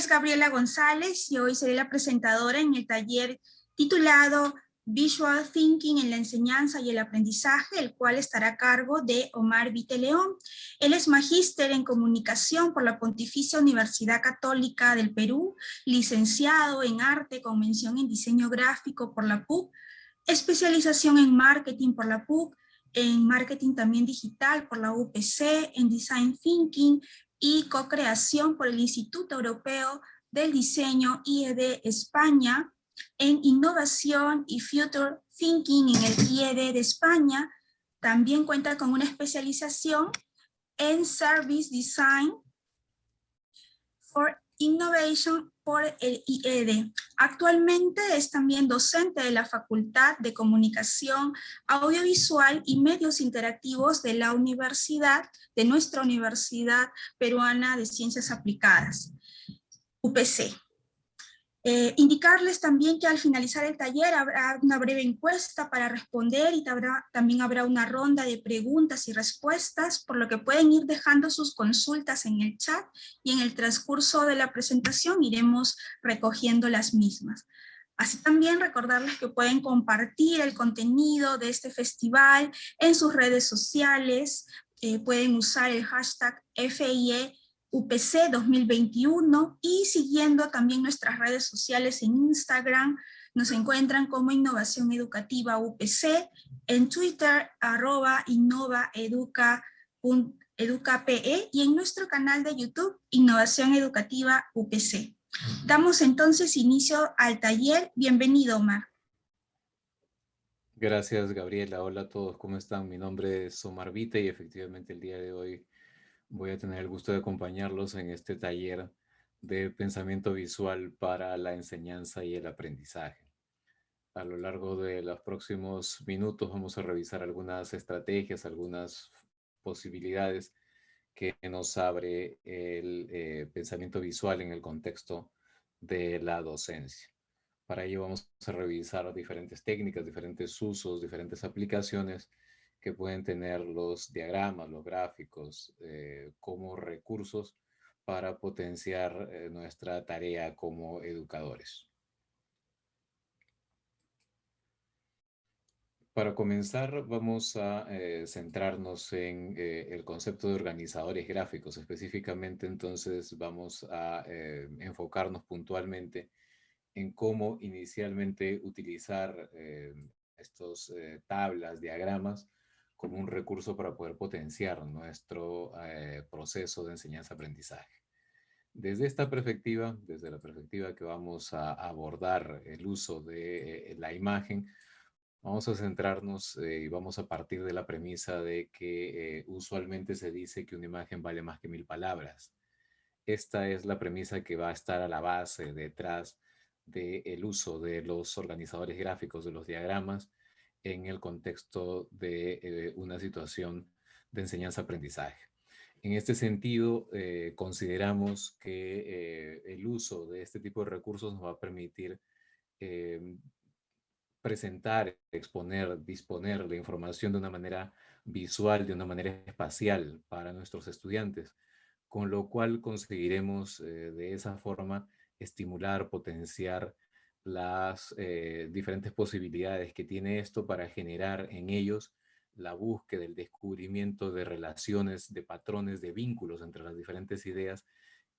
Es Gabriela González y hoy seré la presentadora en el taller titulado Visual Thinking en la enseñanza y el aprendizaje, el cual estará a cargo de Omar Viteleón. Él es magíster en comunicación por la Pontificia Universidad Católica del Perú, licenciado en arte con mención en diseño gráfico por la PUC, especialización en marketing por la PUC, en marketing también digital por la UPC, en design thinking y co-creación por el Instituto Europeo del Diseño IED España, en innovación y future thinking en el IED de España. También cuenta con una especialización en service design for innovation por el IED. Actualmente es también docente de la Facultad de Comunicación Audiovisual y Medios Interactivos de la Universidad, de nuestra Universidad Peruana de Ciencias Aplicadas, UPC. Eh, indicarles también que al finalizar el taller habrá una breve encuesta para responder y también habrá una ronda de preguntas y respuestas, por lo que pueden ir dejando sus consultas en el chat y en el transcurso de la presentación iremos recogiendo las mismas. Así también recordarles que pueden compartir el contenido de este festival en sus redes sociales, eh, pueden usar el hashtag FIE UPC 2021 y siguiendo también nuestras redes sociales en Instagram, nos encuentran como Innovación Educativa UPC, en Twitter arroba innovaeduca.educape y en nuestro canal de YouTube Innovación Educativa UPC. Damos entonces inicio al taller. Bienvenido, Omar. Gracias, Gabriela. Hola a todos, ¿cómo están? Mi nombre es Omar Vite y efectivamente el día de hoy voy a tener el gusto de acompañarlos en este taller de pensamiento visual para la enseñanza y el aprendizaje. A lo largo de los próximos minutos vamos a revisar algunas estrategias, algunas posibilidades que nos abre el eh, pensamiento visual en el contexto de la docencia. Para ello vamos a revisar diferentes técnicas, diferentes usos, diferentes aplicaciones que pueden tener los diagramas, los gráficos, eh, como recursos para potenciar eh, nuestra tarea como educadores. Para comenzar, vamos a eh, centrarnos en el concepto de organizadores gráficos. Específicamente, entonces, vamos a enfocarnos puntualmente en cómo inicialmente utilizar estos tablas, diagramas, como un recurso para poder potenciar nuestro eh, proceso de enseñanza-aprendizaje. Desde esta perspectiva, desde la perspectiva que vamos a abordar el uso de eh, la imagen, vamos a centrarnos eh, y vamos a partir de la premisa de que usualmente se dice que una imagen vale más que mil palabras. Esta es la premisa que va a estar a la base detrás del uso de los organizadores gráficos de los diagramas en el contexto de eh, una situación de enseñanza-aprendizaje. En este sentido, eh, consideramos que eh, el uso de este tipo de recursos nos va a permitir presentar, exponer, disponer la información de una manera visual, de una manera espacial para nuestros estudiantes, con lo cual conseguiremos de esa forma estimular, potenciar las eh, diferentes posibilidades que tiene esto para generar en ellos la búsqueda, el descubrimiento de relaciones, de patrones, de vínculos entre las diferentes ideas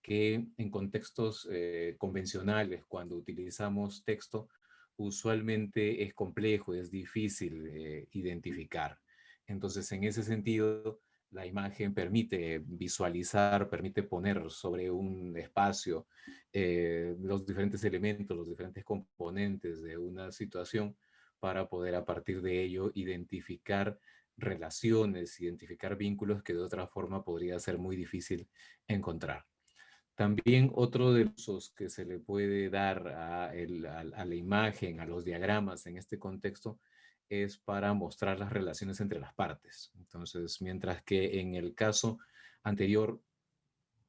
que en contextos eh, convencionales, cuando utilizamos texto, usualmente es complejo, es difícil eh, identificar. Entonces, en ese sentido, la imagen permite visualizar, permite poner sobre un espacio eh, los diferentes elementos, los diferentes componentes de una situación para poder a partir de ello identificar relaciones, identificar vínculos que de otra forma podría ser muy difícil encontrar. También otro de los usos que se le puede dar a la imagen, a los diagramas en este contexto, es para mostrar las relaciones entre las partes. Entonces, mientras que en el caso anterior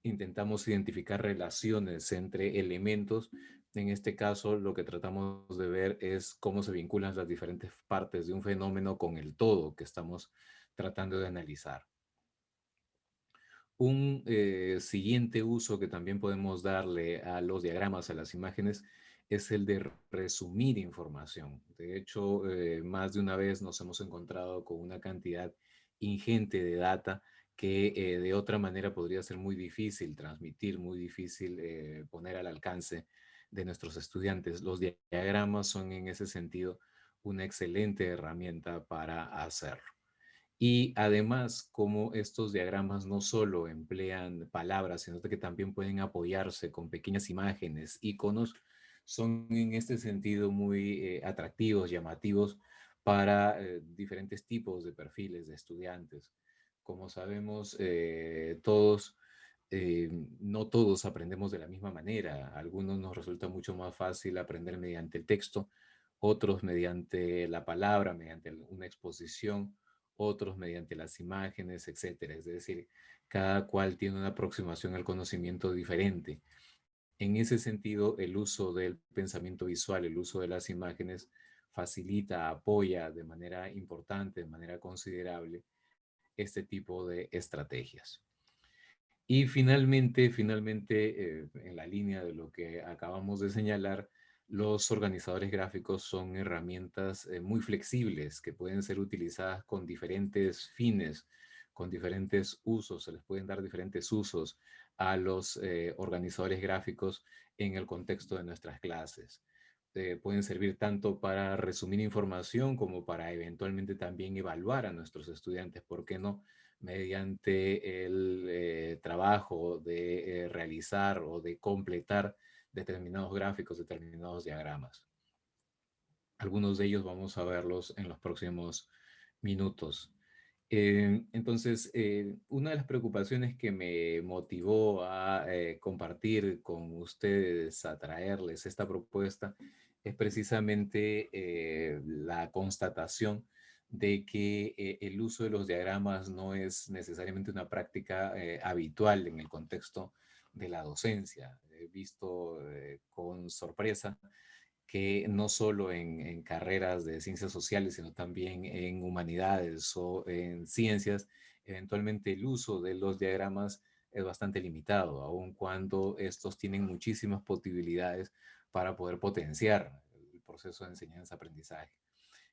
intentamos identificar relaciones entre elementos, en este caso lo que tratamos de ver es cómo se vinculan las diferentes partes de un fenómeno con el todo que estamos tratando de analizar. Un eh, siguiente uso que también podemos darle a los diagramas, a las imágenes, es el de resumir información. De hecho, eh, más de una vez nos hemos encontrado con una cantidad ingente de data que eh, de otra manera podría ser muy difícil transmitir, muy difícil eh, poner al alcance de nuestros estudiantes. Los diagramas son en ese sentido una excelente herramienta para hacerlo. Y además, como estos diagramas no solo emplean palabras, sino que también pueden apoyarse con pequeñas imágenes, iconos, son en este sentido muy eh, atractivos, llamativos para eh, diferentes tipos de perfiles de estudiantes. Como sabemos, eh, todos, no todos aprendemos de la misma manera. Algunos nos resulta mucho más fácil aprender mediante el texto, otros mediante la palabra, mediante una exposición, otros mediante las imágenes, etcétera. Es decir, cada cual tiene una aproximación al conocimiento diferente. En ese sentido, el uso del pensamiento visual, el uso de las imágenes, facilita, apoya de manera importante, de manera considerable, este tipo de estrategias. Y finalmente, finalmente, eh, en la línea de lo que acabamos de señalar, los organizadores gráficos son herramientas eh, muy flexibles que pueden ser utilizadas con diferentes fines, con diferentes usos, se les pueden dar diferentes usos a los eh, organizadores gráficos en el contexto de nuestras clases. Eh, pueden servir tanto para resumir información como para eventualmente también evaluar a nuestros estudiantes, ¿por qué no? Mediante el eh, trabajo de realizar o de completar determinados gráficos, determinados diagramas. Algunos de ellos vamos a verlos en los próximos minutos. Eh, entonces, eh, una de las preocupaciones que me motivó a eh, compartir con ustedes, a traerles esta propuesta, es precisamente la constatación de que el uso de los diagramas no es necesariamente una práctica habitual en el contexto de la docencia. He visto con sorpresa que no solo en, carreras de ciencias sociales, sino también en humanidades o en ciencias, eventualmente el uso de los diagramas es bastante limitado, aun cuando estos tienen muchísimas posibilidades para poder potenciar el proceso de enseñanza-aprendizaje.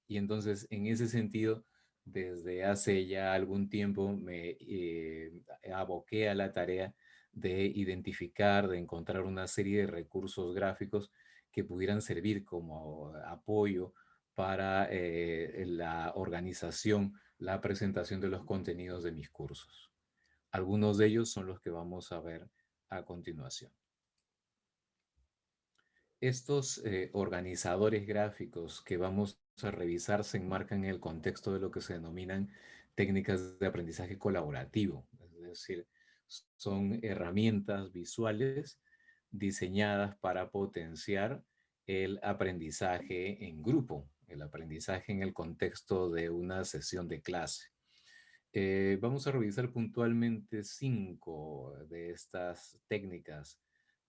Y entonces, en ese sentido, desde hace ya algún tiempo me eh, aboqué a la tarea de identificar, de encontrar una serie de recursos gráficos que pudieran servir como apoyo para eh, la organización, la presentación de los contenidos de mis cursos. Algunos de ellos son los que vamos a ver a continuación. Estos eh, organizadores gráficos que vamos a revisar se enmarcan en el contexto de lo que se denominan técnicas de aprendizaje colaborativo. Es decir, son herramientas visuales diseñadas para potenciar el aprendizaje en grupo, el aprendizaje en el contexto de una sesión de clase. Eh, vamos a revisar puntualmente cinco de estas técnicas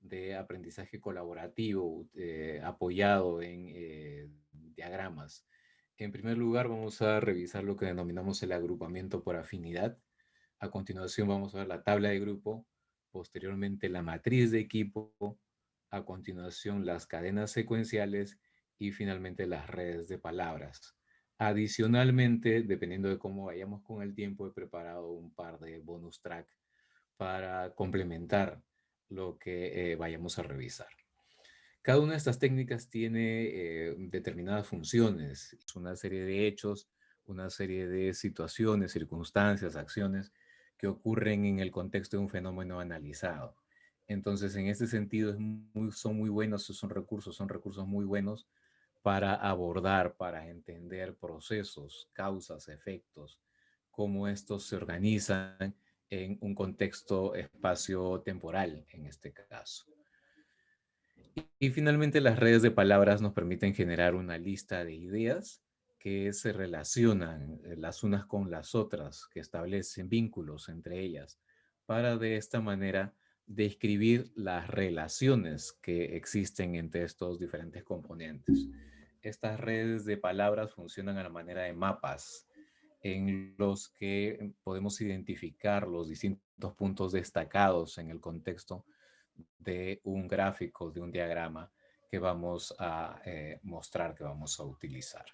de aprendizaje colaborativo eh, apoyado en eh, diagramas. En primer lugar, vamos a revisar lo que denominamos el agrupamiento por afinidad. A continuación, vamos a ver la tabla de grupo, posteriormente la matriz de equipo, a continuación las cadenas secuenciales y finalmente las redes de palabras. Adicionalmente, dependiendo de cómo vayamos con el tiempo, he preparado un par de bonus track para complementar lo que eh, vayamos a revisar. Cada una de estas técnicas tiene eh, determinadas funciones, una serie de hechos, una serie de situaciones, circunstancias, acciones que ocurren en el contexto de un fenómeno analizado. Entonces, en este sentido, son muy buenos, son recursos, son recursos muy buenos para abordar, para entender procesos, causas, efectos, cómo estos se organizan en un contexto espacio-temporal, en este caso. Y, y, finalmente, las redes de palabras nos permiten generar una lista de ideas que se relacionan eh, las unas con las otras, que establecen vínculos entre ellas, para de esta manera describir las relaciones que existen entre estos diferentes componentes. Estas redes de palabras funcionan a la manera de mapas en los que podemos identificar los distintos puntos destacados en el contexto de un gráfico, de un diagrama que vamos a eh, mostrar, que vamos a utilizar.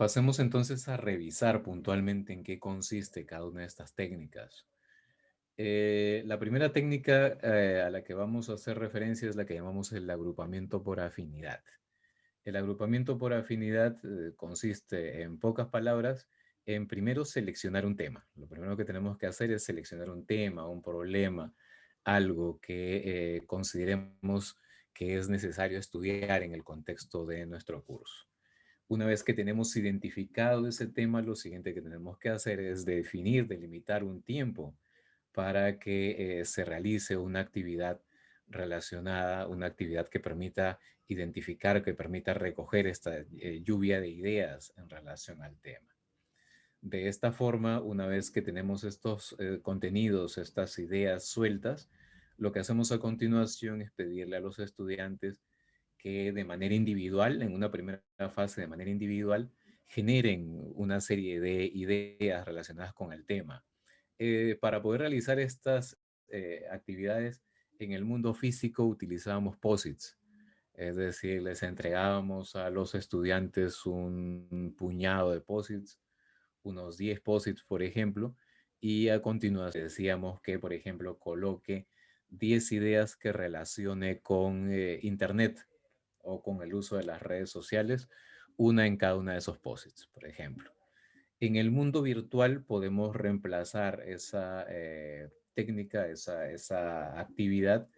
Pasemos entonces a revisar puntualmente en qué consiste cada una de estas técnicas. Eh, la primera técnica eh, a la que vamos a hacer referencia es la que llamamos el agrupamiento por afinidad. El agrupamiento por afinidad eh, consiste, en pocas palabras, en primero seleccionar un tema. Lo primero que tenemos que hacer es seleccionar un tema, un problema, algo que consideremos que es necesario estudiar en el contexto de nuestro curso. Una vez que tenemos identificado ese tema, lo siguiente que tenemos que hacer es definir, delimitar un tiempo para que eh, se realice una actividad relacionada, una actividad que permita identificar, que permita recoger esta eh, lluvia de ideas en relación al tema. De esta forma, una vez que tenemos estos eh, contenidos, estas ideas sueltas, lo que hacemos a continuación es pedirle a los estudiantes que de manera individual, en una primera fase de manera individual, generen una serie de ideas relacionadas con el tema eh, para poder realizar estas eh, actividades en el mundo físico utilizábamos POSITs. Es decir, les entregábamos a los estudiantes un puñado de POSITs, unos 10 POSITs, por ejemplo, y a continuación decíamos que, por ejemplo, coloque 10 ideas que relacione con eh, Internet o con el uso de las redes sociales, una en cada una de esos POSITs, por ejemplo. En el mundo virtual podemos reemplazar esa eh, técnica, esa, actividad,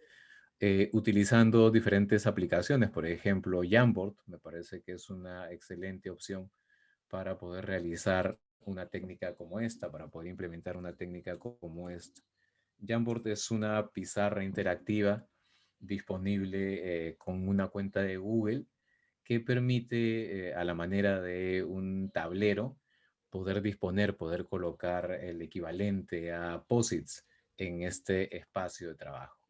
eh, utilizando diferentes aplicaciones. Por ejemplo, Jamboard me parece que es una excelente opción para poder realizar una técnica como esta, para poder implementar una técnica como esta. Jamboard es una pizarra interactiva disponible eh, con una cuenta de Google que permite, a la manera de un tablero, poder disponer, poder colocar el equivalente a POSITs en este espacio de trabajo.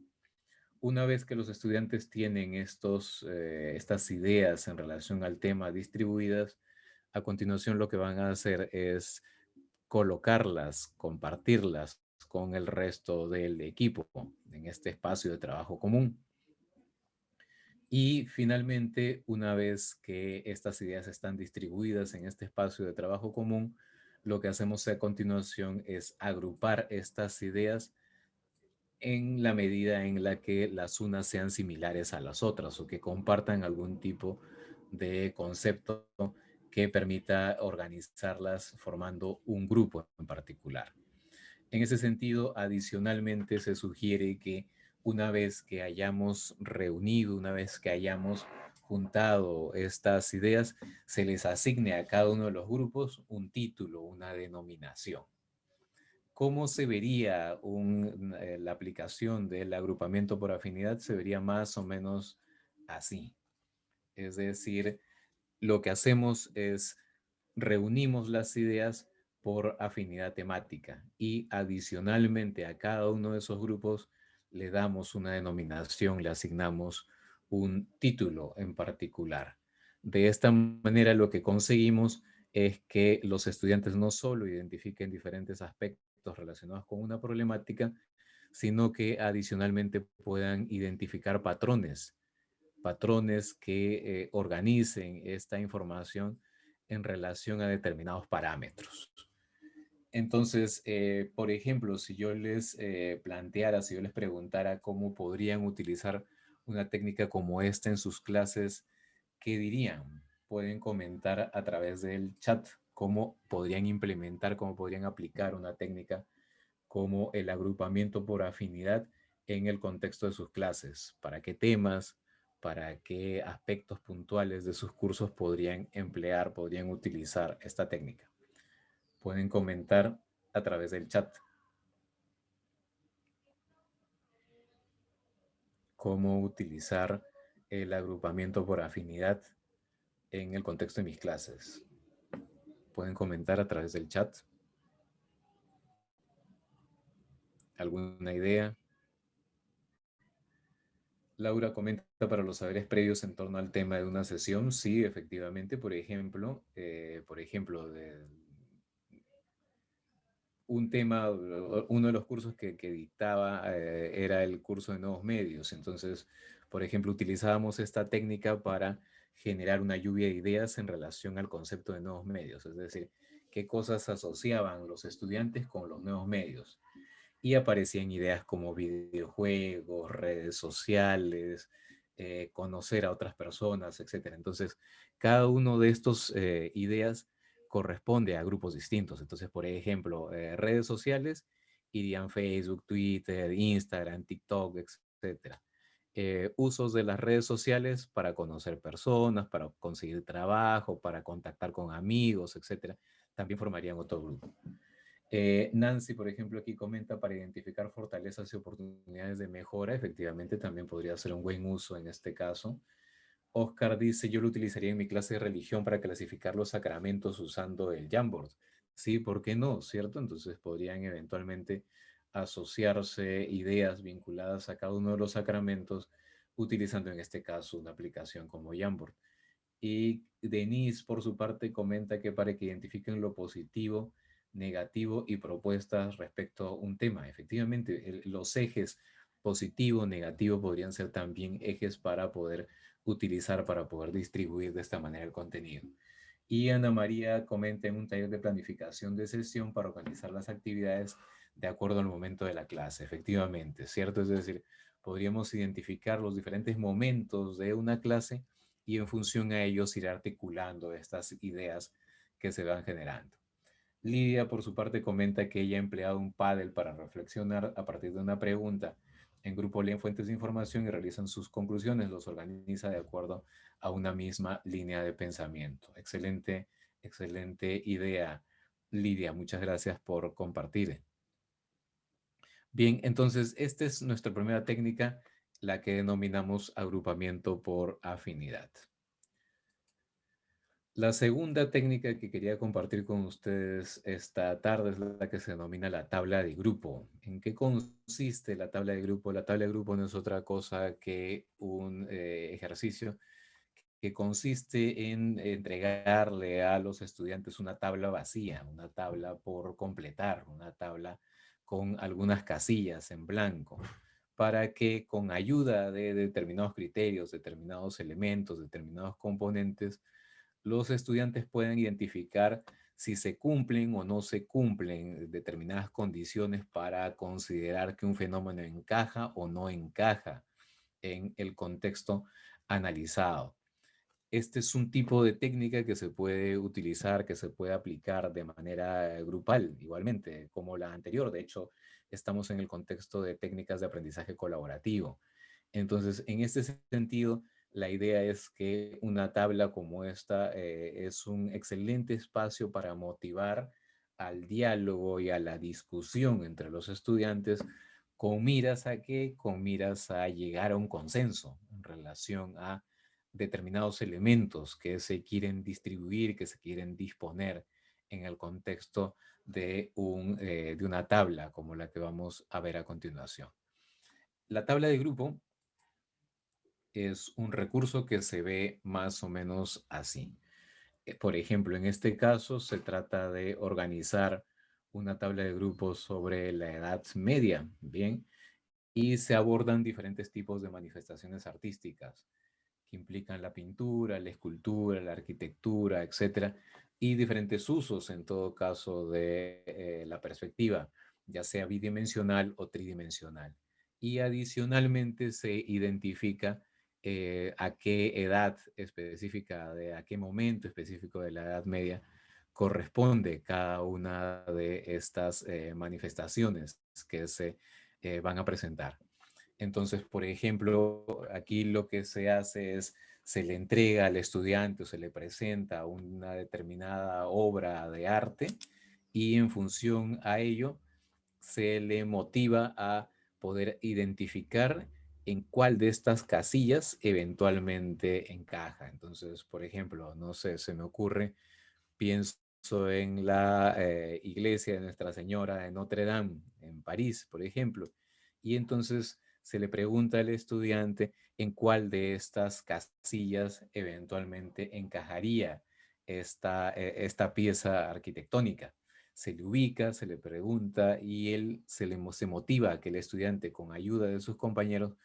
Una vez que los estudiantes tienen estos, eh, estas ideas en relación al tema distribuidas, a continuación lo que van a hacer es colocarlas, compartirlas con el resto del equipo en este espacio de trabajo común. Y finalmente, una vez que estas ideas están distribuidas en este espacio de trabajo común, lo que hacemos a continuación es agrupar estas ideas en la medida en la que las unas sean similares a las otras o que compartan algún tipo de concepto que permita organizarlas formando un grupo en particular. En ese sentido, adicionalmente se sugiere que una vez que hayamos reunido, una vez que hayamos juntado estas ideas, se les asigne a cada uno de los grupos un título, una denominación. ¿Cómo se vería eh, la aplicación del agrupamiento por afinidad? Se vería más o menos así. Es decir, lo que hacemos es reunimos las ideas por afinidad temática y adicionalmente a cada uno de esos grupos le damos una denominación, le asignamos un título en particular. De esta manera lo que conseguimos es que los estudiantes no solo identifiquen diferentes aspectos relacionados con una problemática, sino que adicionalmente puedan identificar patrones, patrones que eh, organicen esta información en relación a determinados parámetros. Entonces, eh, por ejemplo, si yo les eh, planteara, si yo les preguntara cómo podrían utilizar una técnica como esta en sus clases, ¿qué dirían? Pueden comentar a través del chat cómo podrían implementar, cómo podrían aplicar una técnica como el agrupamiento por afinidad en el contexto de sus clases. ¿Para qué temas, para qué aspectos puntuales de sus cursos podrían emplear, podrían utilizar esta técnica? Pueden comentar a través del chat. Cómo utilizar el agrupamiento por afinidad en el contexto de mis clases. Pueden comentar a través del chat. ¿Alguna idea? Laura comenta para los saberes previos en torno al tema de una sesión. Sí, efectivamente, por ejemplo, eh, por ejemplo, de, un tema, uno de los cursos que, dictaba eh, era el curso de nuevos medios. Entonces, por ejemplo, utilizábamos esta técnica para generar una lluvia de ideas en relación al concepto de nuevos medios. Es decir, qué cosas asociaban los estudiantes con los nuevos medios y aparecían ideas como videojuegos, redes sociales, eh, conocer a otras personas, etc. Entonces, cada uno de estos eh, ideas corresponde a grupos distintos. Entonces, por ejemplo, eh, redes sociales irían Facebook, Twitter, Instagram, TikTok, etc. usos de las redes sociales para conocer personas, para conseguir trabajo, para contactar con amigos, etc. También formarían otro grupo. Eh, Nancy, por ejemplo, aquí comenta para identificar fortalezas y oportunidades de mejora. Efectivamente, también podría ser un buen uso en este caso. Oscar dice, yo lo utilizaría en mi clase de religión para clasificar los sacramentos usando el Jamboard. Sí, ¿por qué no? ¿Cierto? Entonces podrían eventualmente asociarse ideas vinculadas a cada uno de los sacramentos utilizando en este caso una aplicación como Jamboard. Y Denise, por su parte, comenta que para que identifiquen lo positivo, negativo y propuestas respecto a un tema. Efectivamente, los ejes positivo, negativo podrían ser también ejes para poder utilizar, para poder distribuir de esta manera el contenido. Y Ana María comenta en un taller de planificación de sesión para organizar las actividades de acuerdo al momento de la clase. Efectivamente, ¿cierto? Es decir, podríamos identificar los diferentes momentos de una clase y en función a ellos ir articulando estas ideas que se van generando. Lidia, por su parte, comenta que ella ha empleado un paddle para reflexionar a partir de una pregunta. En grupo leen fuentes de información y realizan sus conclusiones, los organiza de acuerdo a una misma línea de pensamiento. Excelente, excelente idea, Lidia. Muchas gracias por compartir. Bien, entonces, esta es nuestra primera técnica, la que denominamos agrupamiento por afinidad. La segunda técnica que quería compartir con ustedes esta tarde es la que se denomina la tabla de grupo. ¿En qué consiste la tabla de grupo? La tabla de grupo no es otra cosa que un eh, ejercicio que consiste en entregarle a los estudiantes una tabla vacía, una tabla por completar, una tabla con algunas casillas en blanco, para que con ayuda de determinados criterios, determinados elementos, determinados componentes, los estudiantes pueden identificar si se cumplen o no se cumplen determinadas condiciones para considerar que un fenómeno encaja o no encaja en el contexto analizado. Este es un tipo de técnica que se puede utilizar, que se puede aplicar de manera grupal, igualmente, como la anterior. De hecho, estamos en el contexto de técnicas de aprendizaje colaborativo. Entonces, en este sentido, la idea es que una tabla como esta eh, es un excelente espacio para motivar al diálogo y a la discusión entre los estudiantes con miras a qué? Con miras a llegar a un consenso en relación a determinados elementos que se quieren distribuir, que se quieren disponer en el contexto de, un, eh, de una tabla como la que vamos a ver a continuación. La tabla de grupo es un recurso que se ve más o menos así. Eh, por ejemplo, en este caso se trata de organizar una tabla de grupos sobre la edad media, ¿bien? Y se abordan diferentes tipos de manifestaciones artísticas que implican la pintura, la escultura, la arquitectura, etcétera, y diferentes usos en todo caso de eh, la perspectiva, ya sea bidimensional o tridimensional. Y adicionalmente se identifica eh, a qué edad específica, de a qué momento específico de la Edad Media corresponde cada una de estas eh, manifestaciones que se eh, van a presentar. Entonces, por ejemplo, aquí lo que se hace es, se le entrega al estudiante o se le presenta una determinada obra de arte y en función a ello se le motiva a poder identificar en cuál de estas casillas eventualmente encaja. Entonces, por ejemplo, no sé, se me ocurre, pienso en la eh, iglesia de Nuestra Señora de Notre Dame en París, por ejemplo, y entonces se le pregunta al estudiante en cuál de estas casillas eventualmente encajaría esta, eh, esta pieza arquitectónica. Se le ubica, se le pregunta y él se, le, se motiva a que el estudiante, con ayuda de sus compañeros,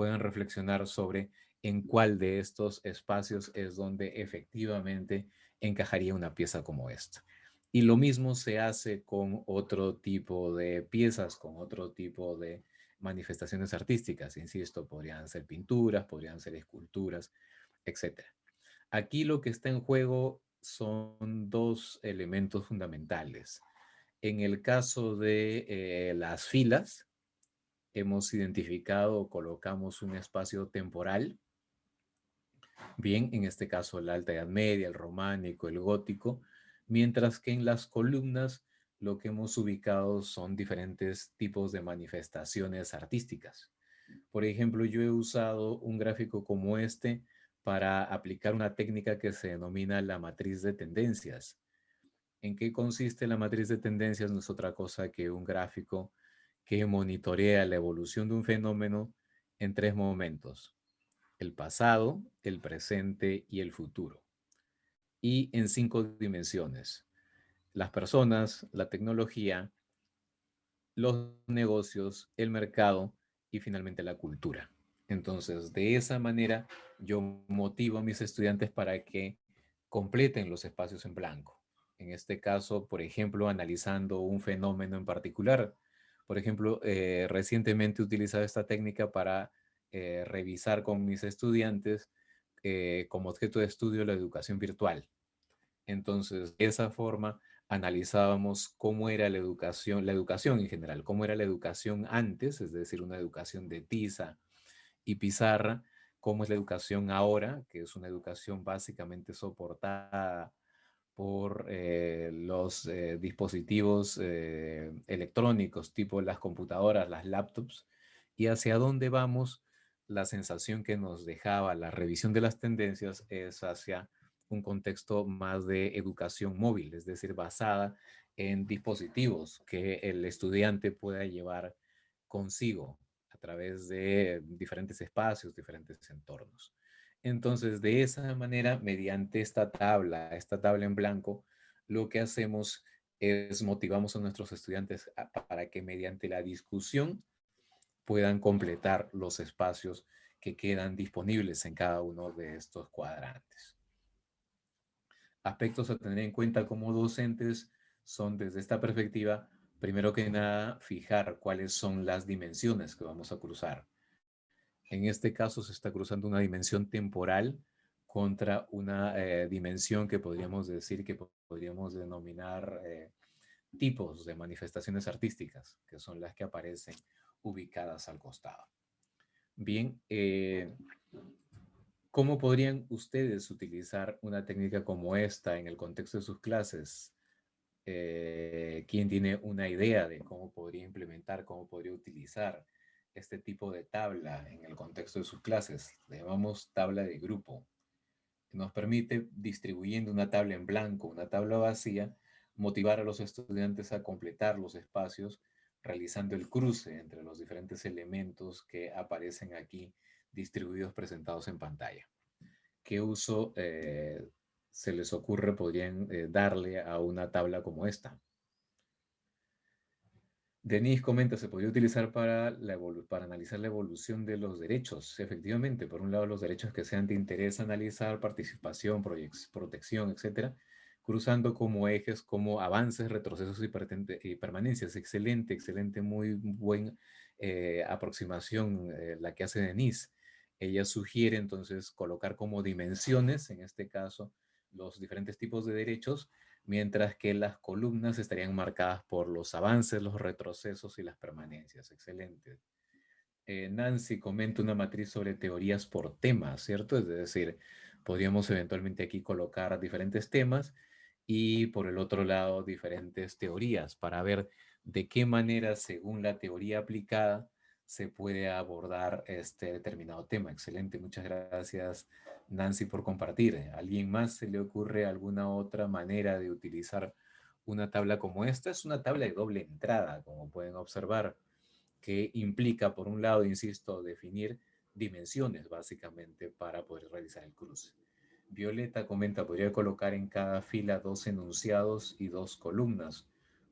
puedan reflexionar sobre en cuál de estos espacios es donde efectivamente encajaría una pieza como esta. Y lo mismo se hace con otro tipo de piezas, con otro tipo de manifestaciones artísticas. Insisto, podrían ser pinturas, podrían ser esculturas, etc. Aquí lo que está en juego son dos elementos fundamentales. En el caso de eh, las filas, hemos identificado o colocamos un espacio temporal. Bien, en este caso la Alta Edad Media, el románico, el gótico, mientras que en las columnas lo que hemos ubicado son diferentes tipos de manifestaciones artísticas. Por ejemplo, yo he usado un gráfico como este para aplicar una técnica que se denomina la matriz de tendencias. ¿En qué consiste la matriz de tendencias? No es otra cosa que un gráfico que monitorea la evolución de un fenómeno en tres momentos. El pasado, el presente y el futuro y en cinco dimensiones. Las personas, la tecnología, los negocios, el mercado y finalmente la cultura. Entonces, de esa manera, yo motivo a mis estudiantes para que completen los espacios en blanco. En este caso, por ejemplo, analizando un fenómeno en particular. Por ejemplo, eh, recientemente he utilizado esta técnica para eh, revisar con mis estudiantes eh, como objeto de estudio la educación virtual. Entonces, de esa forma analizábamos cómo era la educación, la educación en general, cómo era la educación antes, es decir, una educación de tiza y pizarra, cómo es la educación ahora, que es una educación básicamente soportada por eh, los eh, dispositivos electrónicos, tipo las computadoras, las laptops, y hacia dónde vamos la sensación que nos dejaba la revisión de las tendencias es hacia un contexto más de educación móvil, es decir, basada en dispositivos que el estudiante pueda llevar consigo a través de diferentes espacios, diferentes entornos. Entonces, de esa manera, mediante esta tabla, esta tabla en blanco, lo que hacemos es motivamos a nuestros estudiantes para que mediante la discusión puedan completar los espacios que quedan disponibles en cada uno de estos cuadrantes. Aspectos a tener en cuenta como docentes son desde esta perspectiva, primero que nada, fijar cuáles son las dimensiones que vamos a cruzar. En este caso se está cruzando una dimensión temporal contra una eh, dimensión que podríamos decir que podríamos denominar eh, tipos de manifestaciones artísticas, que son las que aparecen ubicadas al costado. Bien, eh, ¿cómo podrían ustedes utilizar una técnica como esta en el contexto de sus clases? ¿Quién tiene una idea de cómo podría implementar, cómo podría utilizar este tipo de tabla en el contexto de sus clases? Le llamamos tabla de grupo. Nos permite, distribuyendo una tabla en blanco, una tabla vacía, motivar a los estudiantes a completar los espacios realizando el cruce entre los diferentes elementos que aparecen aquí distribuidos presentados en pantalla. ¿Qué uso eh, se les ocurre podrían eh, darle a una tabla como esta? Denise comenta, se podría utilizar para, la para analizar la evolución de los derechos. Efectivamente, por un lado, los derechos que sean de interés analizar, participación, protección, etcétera, cruzando como ejes, como avances, retrocesos y, permanencias. Excelente, excelente, muy buena eh, aproximación eh, la que hace Denise. Ella sugiere entonces colocar como dimensiones, en este caso, los diferentes tipos de derechos, mientras que las columnas estarían marcadas por los avances, los retrocesos y las permanencias. Excelente. Eh, Nancy comenta una matriz sobre teorías por temas, ¿cierto? Es decir, podríamos eventualmente aquí colocar diferentes temas y por el otro lado diferentes teorías para ver de qué manera, según la teoría aplicada, se puede abordar este determinado tema. Excelente, muchas gracias Nancy por compartir. ¿A alguien más se le ocurre alguna otra manera de utilizar una tabla como esta? Es una tabla de doble entrada, como pueden observar. que implica, por un lado, insisto, definir dimensiones básicamente para poder realizar el cruce. Violeta comenta, podría colocar en cada fila dos enunciados y dos columnas,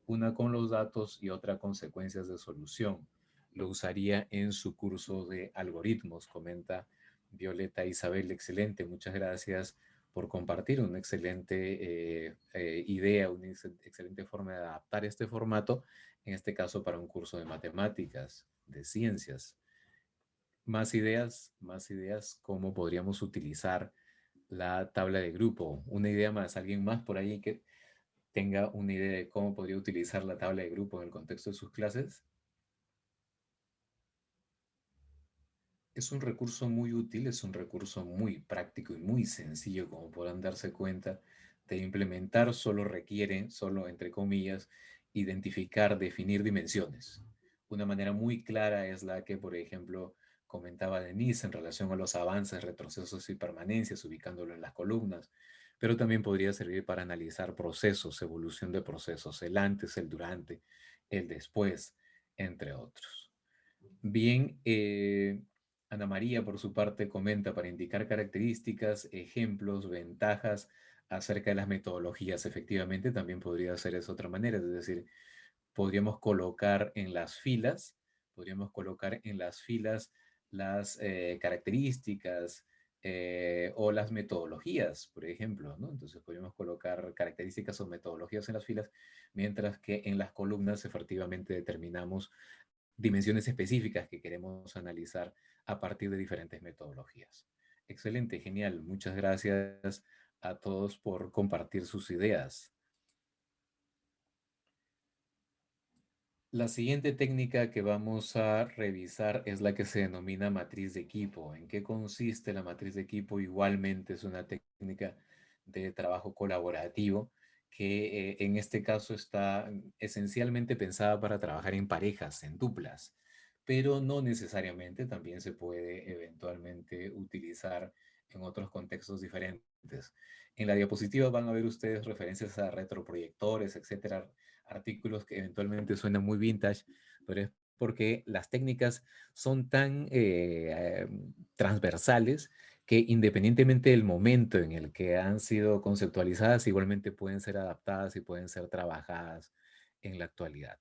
una con los datos y otra consecuencias de solución. Lo usaría en su curso de algoritmos, comenta Violeta Isabel. Excelente, muchas gracias por compartir una excelente eh, eh, idea, una excelente forma de adaptar este formato, en este caso para un curso de matemáticas, de ciencias. Más ideas, más ideas, cómo podríamos utilizar la tabla de grupo. Una idea más, alguien más por ahí que tenga una idea de cómo podría utilizar la tabla de grupo en el contexto de sus clases. Es un recurso muy útil, es un recurso muy práctico y muy sencillo, como podrán darse cuenta, de implementar solo requiere, solo entre comillas, identificar, definir dimensiones. Una manera muy clara es la que, por ejemplo, comentaba Denise en relación a los avances, retrocesos y permanencias, ubicándolo en las columnas, pero también podría servir para analizar procesos, evolución de procesos, el antes, el durante, el después, entre otros. Bien, eh, Ana María, por su parte, comenta para indicar características, ejemplos, ventajas acerca de las metodologías. Efectivamente, también podría ser esa otra manera, es decir, podríamos colocar en las filas, podríamos colocar en las filas las eh, características eh, o las metodologías, por ejemplo, ¿no? Entonces podríamos colocar características o metodologías en las filas, mientras que en las columnas efectivamente determinamos dimensiones específicas que queremos analizar a partir de diferentes metodologías. Excelente, genial. Muchas gracias a todos por compartir sus ideas. La siguiente técnica que vamos a revisar es la que se denomina matriz de equipo. ¿En qué consiste la matriz de equipo? Igualmente es una técnica de trabajo colaborativo que eh, en este caso está esencialmente pensada para trabajar en parejas, en duplas, pero no necesariamente también se puede eventualmente utilizar en otros contextos diferentes. En la diapositiva van a ver ustedes referencias a retroproyectores, etcétera, artículos que eventualmente suenan muy vintage, pero es porque las técnicas son tan eh, em, transversales que independientemente del momento en el que han sido conceptualizadas, igualmente pueden ser adaptadas y pueden ser trabajadas en la actualidad.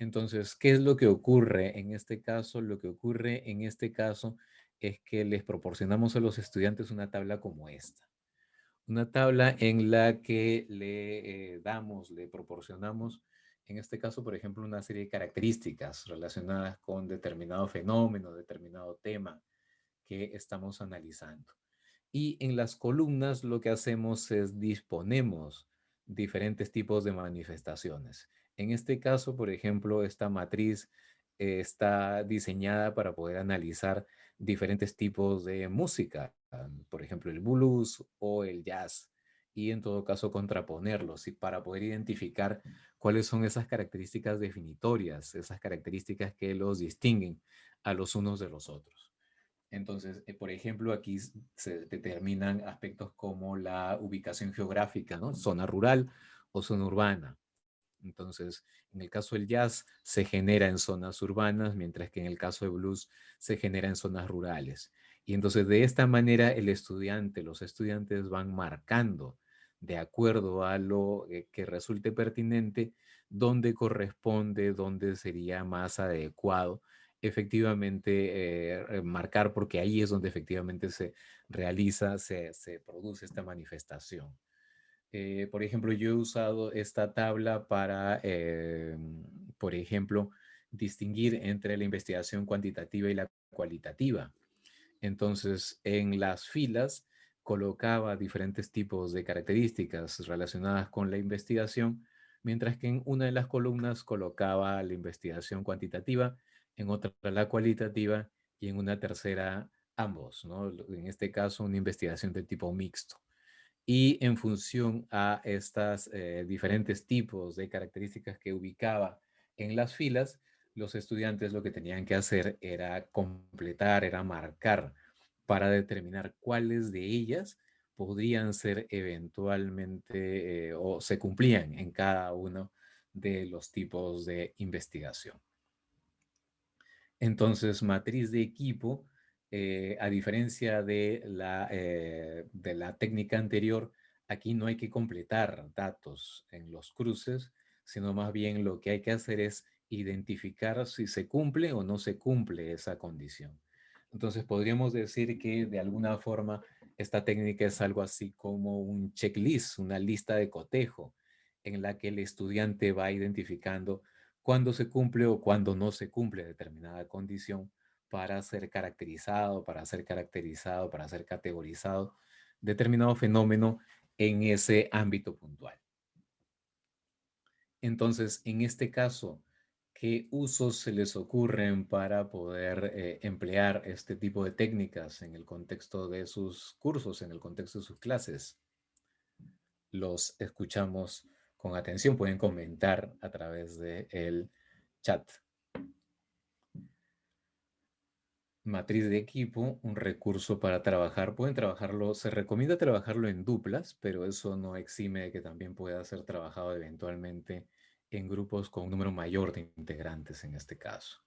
Entonces, ¿qué es lo que ocurre en este caso? Lo que ocurre en este caso es que les proporcionamos a los estudiantes una tabla como esta. Una tabla en la que le eh, damos, le proporcionamos, en este caso, por ejemplo, una serie de características relacionadas con determinado fenómeno, determinado tema que estamos analizando. Y en las columnas lo que hacemos es disponemos diferentes tipos de manifestaciones. En este caso, por ejemplo, esta matriz eh, está diseñada para poder analizar diferentes tipos de música, por ejemplo, el blues o el jazz, y en todo caso contraponerlos y para poder identificar cuáles son esas características definitorias, esas características que los distinguen a los unos de los otros. Entonces, eh, por ejemplo, aquí se determinan aspectos como la ubicación geográfica, ¿no? Zona rural o zona urbana. Entonces, en el caso del jazz se genera en zonas urbanas, mientras que en el caso de blues se genera en zonas rurales. Y entonces de esta manera el estudiante, los estudiantes van marcando de acuerdo a lo eh, que resulte pertinente, dónde corresponde, dónde sería más adecuado efectivamente eh, marcar, porque ahí es donde efectivamente se realiza, se, se produce esta manifestación. Eh, por ejemplo, yo he usado esta tabla para, eh, por ejemplo, distinguir entre la investigación cuantitativa y la cualitativa. Entonces, en las filas colocaba diferentes tipos de características relacionadas con la investigación, mientras que en una de las columnas colocaba la investigación cuantitativa, en otra la cualitativa y en una tercera ambos, ¿no? En este caso, una investigación de tipo mixto y en función a estos eh, diferentes tipos de características que ubicaba en las filas, los estudiantes lo que tenían que hacer era completar, era marcar para determinar cuáles de ellas podrían ser eventualmente eh, o se cumplían en cada uno de los tipos de investigación. Entonces, matriz de equipo, eh, a diferencia de la, eh, de la técnica anterior, aquí no hay que completar datos en los cruces, sino más bien lo que hay que hacer es identificar si se cumple o no se cumple esa condición. Entonces podríamos decir que de alguna forma esta técnica es algo así como un checklist, una lista de cotejo en la que el estudiante va identificando cuándo se cumple o cuándo no se cumple determinada condición para ser caracterizado, para ser caracterizado, para ser categorizado determinado fenómeno en ese ámbito puntual. Entonces, en este caso, ¿qué usos se les ocurren para poder eh, emplear este tipo de técnicas en el contexto de sus cursos, en el contexto de sus clases? Los escuchamos con atención, pueden comentar a través del chat. Matriz de equipo, un recurso para trabajar. Pueden trabajarlo, se recomienda trabajarlo en duplas, pero eso no exime de que también pueda ser trabajado eventualmente en grupos con un número mayor de integrantes en este caso.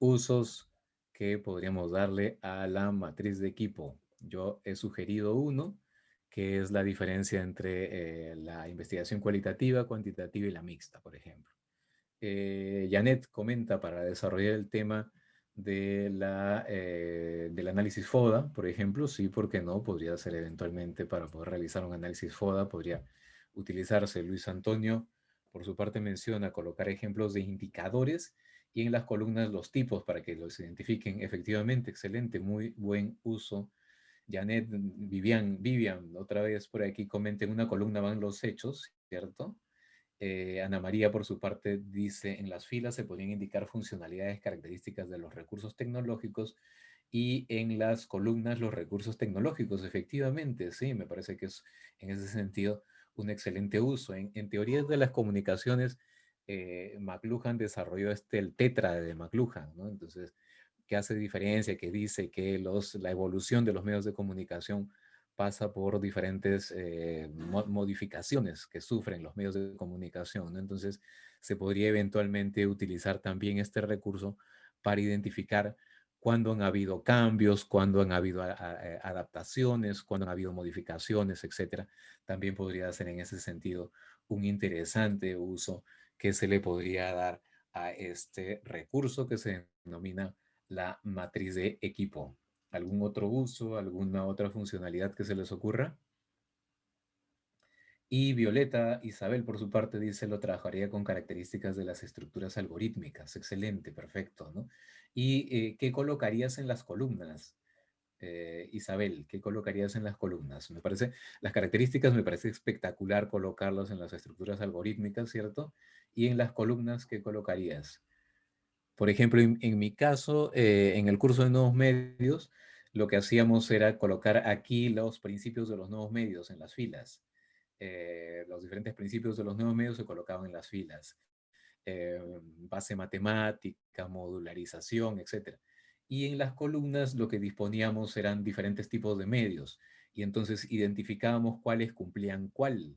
Usos que podríamos darle a la matriz de equipo. Yo he sugerido uno, que es la diferencia entre eh, la investigación cualitativa, cuantitativa y la mixta, por ejemplo. Eh, Janet comenta para desarrollar el tema de la, eh, del análisis FODA, por ejemplo, sí, porque no, podría ser eventualmente para poder realizar un análisis FODA, podría utilizarse. Luis Antonio, por su parte menciona colocar ejemplos de indicadores y en las columnas los tipos para que los identifiquen. Efectivamente, excelente, muy buen uso Janet, Vivian, Vivian, otra vez por aquí comenta, en una columna van los hechos, ¿cierto? Eh, Ana María, por su parte, dice, en las filas se podrían indicar funcionalidades características de los recursos tecnológicos y en las columnas los recursos tecnológicos. Efectivamente, sí, me parece que es en ese sentido un excelente uso. En, en teorías de las comunicaciones, eh, McLuhan desarrolló este, el tetra de McLuhan, ¿no? Entonces, que hace diferencia, que dice que los, la evolución de los medios de comunicación pasa por diferentes eh, modificaciones que sufren los medios de comunicación. Entonces, se podría eventualmente utilizar también este recurso para identificar cuándo han habido cambios, cuándo han habido eh, adaptaciones, cuándo han habido modificaciones, etcétera. También podría ser en ese sentido un interesante uso que se le podría dar a este recurso que se denomina la matriz de equipo. ¿Algún otro uso, alguna otra funcionalidad que se les ocurra? Y Violeta Isabel, por su parte, dice, lo trabajaría con características de las estructuras algorítmicas. Excelente, perfecto, ¿no? ¿Y eh, qué colocarías en las columnas? Eh, Isabel, ¿qué colocarías en las columnas? Me parece, las características me parece espectacular colocarlas en las estructuras algorítmicas, ¿cierto? Y en las columnas, ¿qué colocarías? Por ejemplo, en, mi caso, eh, en el curso de nuevos medios, lo que hacíamos era colocar aquí los principios de los nuevos medios en las filas. Eh, los diferentes principios de los nuevos medios se colocaban en las filas. Eh, base matemática, modularización, etc. Y en las columnas lo que disponíamos eran diferentes tipos de medios. Y entonces identificábamos cuáles cumplían cuál.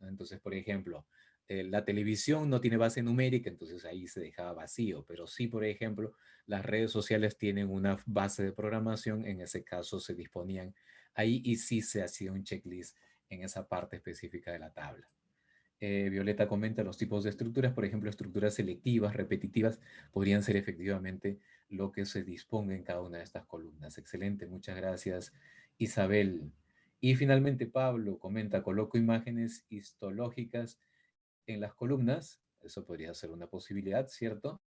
Entonces, por ejemplo, eh, la televisión no tiene base numérica, entonces ahí se dejaba vacío, pero sí, por ejemplo, las redes sociales tienen una base de programación, en ese caso se disponían ahí y sí se hacía un checklist en esa parte específica de la tabla. Eh, Violeta comenta los tipos de estructuras, por ejemplo, estructuras selectivas, repetitivas, podrían ser efectivamente lo que se disponga en cada una de estas columnas. Excelente, muchas gracias Isabel. Y finalmente Pablo comenta, coloco imágenes histológicas en las columnas, eso podría ser una posibilidad, ¿cierto?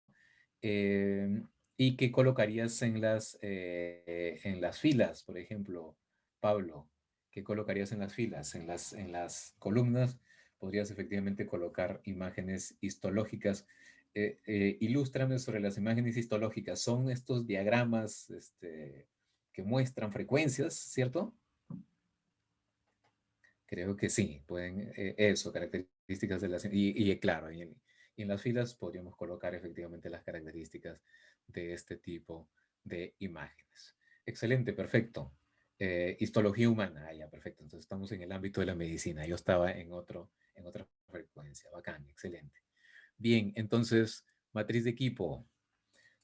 Em, ¿Y qué colocarías en las, eh, en las filas, por ejemplo, Pablo? ¿Qué colocarías en las filas? En las, en las columnas podrías efectivamente colocar imágenes histológicas. Eh, eh, ilústrame sobre las imágenes histológicas. Son estos diagramas este, que muestran frecuencias, ¿cierto? Creo que sí, pueden, eh, eso, características de las, y, y claro, y en, las filas podríamos colocar efectivamente las características de este tipo de imágenes. Excelente, perfecto. Eh, histología humana, ah, ya, perfecto. Entonces estamos en el ámbito de la medicina. Yo estaba en, otro, en otra frecuencia. Bacán, excelente. Bien, entonces, matriz de equipo.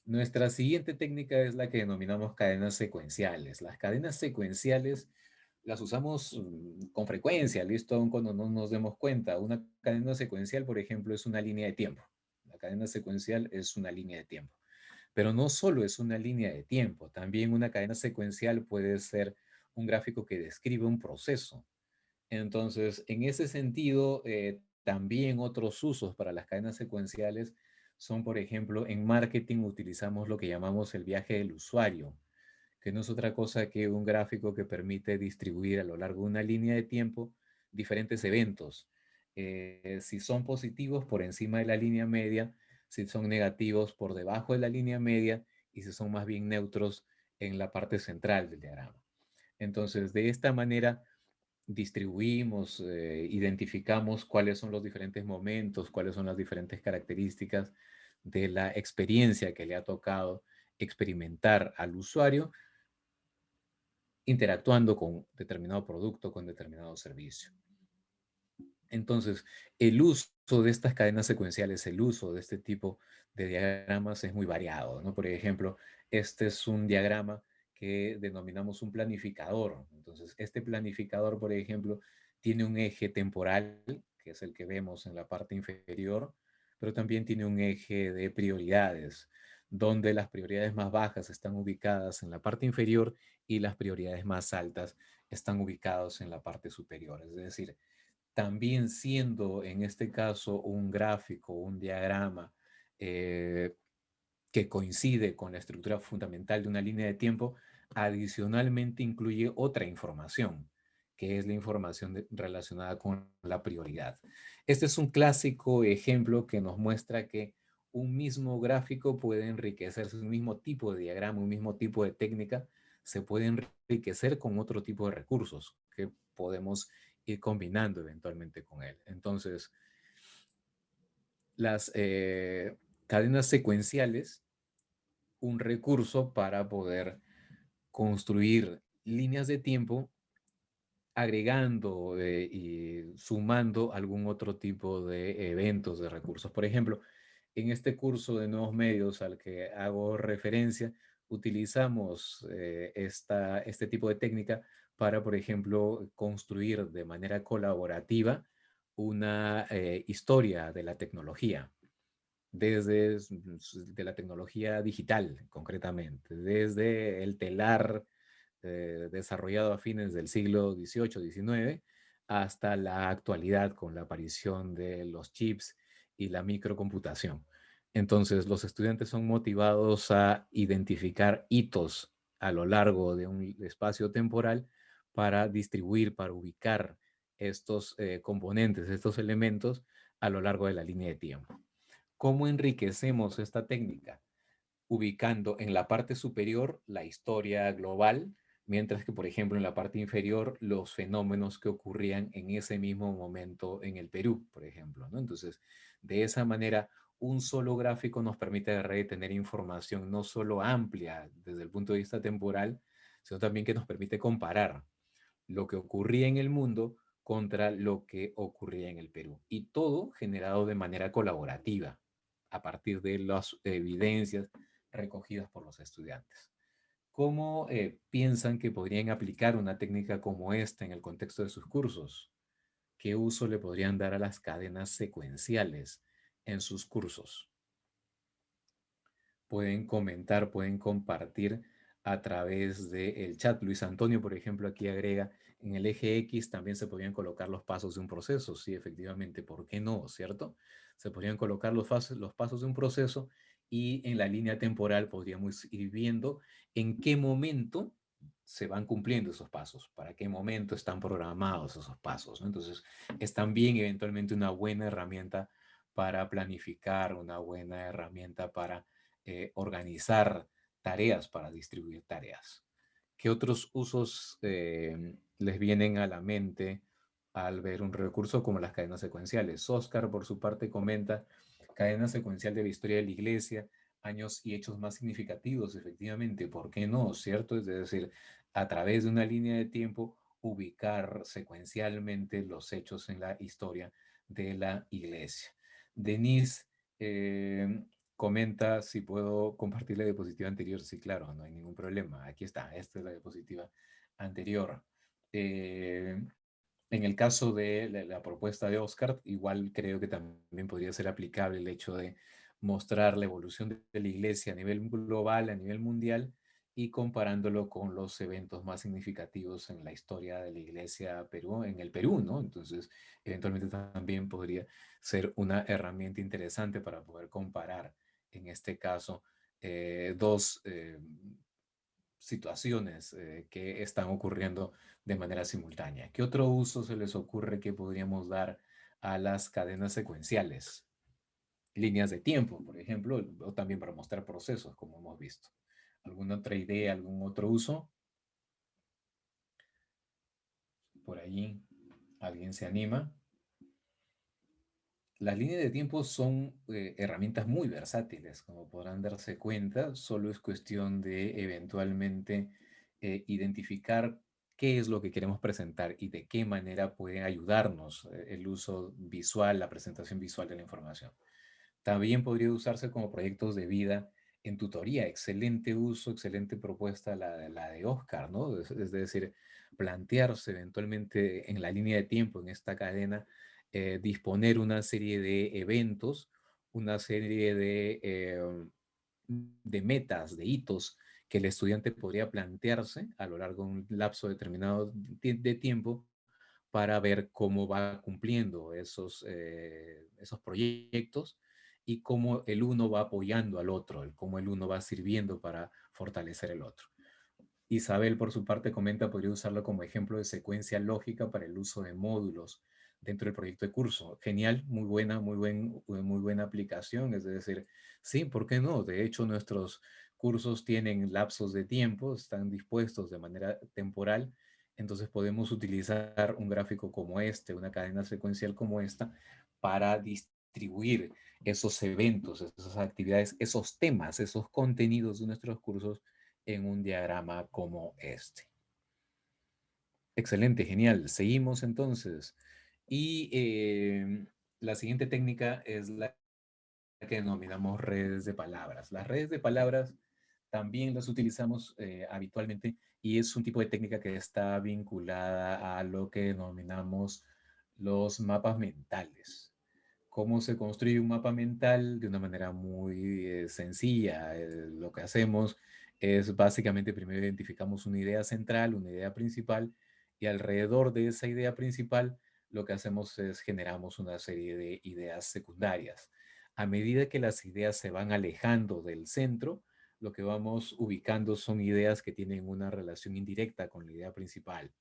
Nuestra siguiente técnica es la que denominamos cadenas secuenciales. Las cadenas secuenciales las usamos mm, con frecuencia, listo, aun cuando no nos demos cuenta. Una cadena secuencial, por ejemplo, es una línea de tiempo. La cadena secuencial es una línea de tiempo. Pero no solo es una línea de tiempo, también una cadena secuencial puede ser un gráfico que describe un proceso. Entonces, en ese sentido, eh, también otros usos para las cadenas secuenciales son, por ejemplo, en marketing utilizamos lo que llamamos el viaje del usuario que no es otra cosa que un gráfico que permite distribuir a lo largo de una línea de tiempo diferentes eventos. Eh, si son positivos por encima de la línea media, si son negativos por debajo de la línea media y si son más bien neutros en la parte central del diagrama. Entonces, de esta manera distribuimos, eh, identificamos cuáles son los diferentes momentos, cuáles son las diferentes características de la experiencia que le ha tocado experimentar al usuario interactuando con determinado producto, con determinado servicio. Entonces, el uso de estas cadenas secuenciales, el uso de este tipo de diagramas es muy variado. ¿no? Por ejemplo, este es un diagrama que denominamos un planificador. Entonces, este planificador, por ejemplo, tiene un eje temporal, que es el que vemos en la parte inferior, pero también tiene un eje de prioridades donde las prioridades más bajas están ubicadas en la parte inferior y las prioridades más altas están ubicadas en la parte superior. Es decir, también siendo en este caso un gráfico, un diagrama eh, que coincide con la estructura fundamental de una línea de tiempo, adicionalmente incluye otra información, que es la información relacionada con la prioridad. Este es un clásico ejemplo que nos muestra que un mismo gráfico puede enriquecerse, un mismo tipo de diagrama, un mismo tipo de técnica, se puede enriquecer con otro tipo de recursos que podemos ir combinando eventualmente con él. Entonces, las eh, cadenas secuenciales, un recurso para poder construir líneas de tiempo agregando eh, y sumando algún otro tipo de eventos, de recursos. Por ejemplo, en este curso de nuevos medios al que hago referencia, utilizamos eh, esta, este tipo de técnica para, por ejemplo, construir de manera colaborativa una eh, historia de la tecnología, desde de la tecnología digital concretamente, desde el telar eh, desarrollado a fines del siglo XVIII-XIX hasta la actualidad con la aparición de los chips y la microcomputación. Entonces, los estudiantes son motivados a identificar hitos a lo largo de un espacio temporal para distribuir, para ubicar estos eh, componentes, estos elementos a lo largo de la línea de tiempo. ¿Cómo enriquecemos esta técnica? Ubicando en la parte superior la historia global, mientras que, por ejemplo, en la parte inferior los fenómenos que ocurrían en ese mismo momento en el Perú, por ejemplo. Entonces, de esa manera un solo gráfico nos permite tener información no solo amplia desde el punto de vista temporal, sino también que nos permite comparar lo que ocurría en el mundo contra lo que ocurría en el Perú. Y todo generado de manera colaborativa, a partir de las evidencias recogidas por los estudiantes. ¿Cómo eh, piensan que podrían aplicar una técnica como esta en el contexto de sus cursos? ¿Qué uso le podrían dar a las cadenas secuenciales? En sus cursos. Pueden comentar, pueden compartir a través del chat. Luis Antonio, por ejemplo, aquí agrega, en el eje X también se podrían colocar los pasos de un proceso. Sí, efectivamente, ¿por qué no? ¿Cierto? Se podrían colocar los, los pasos de un proceso y en la línea temporal podríamos ir viendo en qué momento se van cumpliendo esos pasos, para qué momento están programados esos pasos. Entonces, es también eventualmente una buena herramienta para planificar, una buena herramienta para eh, organizar tareas, para distribuir tareas. ¿Qué otros usos eh, les vienen a la mente al ver un recurso como las cadenas secuenciales? Oscar, por su parte, comenta cadena secuencial de la historia de la iglesia, años y hechos más significativos, efectivamente, ¿por qué no? ¿Cierto? Es decir, a través de una línea de tiempo, ubicar secuencialmente los hechos en la historia de la iglesia. Denise eh, comenta si puedo compartir la diapositiva anterior. Sí, claro, no hay ningún problema. Aquí está, esta es la diapositiva anterior. Eh, en el caso de la, propuesta de Oscar, igual creo que también podría ser aplicable el hecho de mostrar la evolución de la iglesia a nivel global, a nivel mundial, y comparándolo con los eventos más significativos en la historia de la iglesia Perú, en el Perú, ¿no? Entonces, eventualmente también podría ser una herramienta interesante para poder comparar en este caso, eh, dos eh, situaciones eh, que están ocurriendo de manera simultánea. ¿Qué otro uso se les ocurre que podríamos dar a las cadenas secuenciales? Líneas de tiempo, por ejemplo, o también para mostrar procesos, como hemos visto. ¿Alguna otra idea, algún otro uso? Por allí, ¿alguien se anima? Las líneas de tiempo son eh, herramientas muy versátiles, como podrán darse cuenta, solo es cuestión de eventualmente eh, identificar qué es lo que queremos presentar y de qué manera puede ayudarnos eh, el uso visual, la presentación visual de la información. También podría usarse como proyectos de vida en tutoría. Excelente uso, excelente propuesta la, de Oscar, ¿no? es decir, plantearse eventualmente en la línea de tiempo, en esta cadena, eh, disponer una serie de eventos, una serie de, eh, de metas, de hitos que el estudiante podría plantearse a lo largo de un lapso determinado de tiempo para ver cómo va cumpliendo esos, eh, esos proyectos y cómo el uno va apoyando al otro, cómo el uno va sirviendo para fortalecer el otro. Isabel, por su parte, comenta, podría usarlo como ejemplo de secuencia lógica para el uso de módulos dentro del proyecto de curso. Genial, muy buena, muy, buen, muy buena aplicación. Es decir, sí, ¿por qué no? De hecho, nuestros cursos tienen lapsos de tiempo, están dispuestos de manera temporal, entonces podemos utilizar un gráfico como este, una cadena secuencial como esta, para distribuir esos eventos, esas actividades, esos temas, esos contenidos de nuestros cursos en un diagrama como este. Excelente, genial. Seguimos entonces. Y em, la siguiente técnica es la que denominamos redes de palabras. Las redes de palabras también las utilizamos eh, habitualmente y es un tipo de técnica que está vinculada a lo que denominamos los mapas mentales. ¿Cómo se construye un mapa mental? De una manera muy eh, sencilla. Eh, lo que hacemos es básicamente primero identificamos una idea central, una idea principal y alrededor de esa idea principal lo que hacemos es generamos una serie de ideas secundarias. A medida que las ideas se van alejando del centro, lo que vamos ubicando son ideas que tienen una relación indirecta con la idea principal.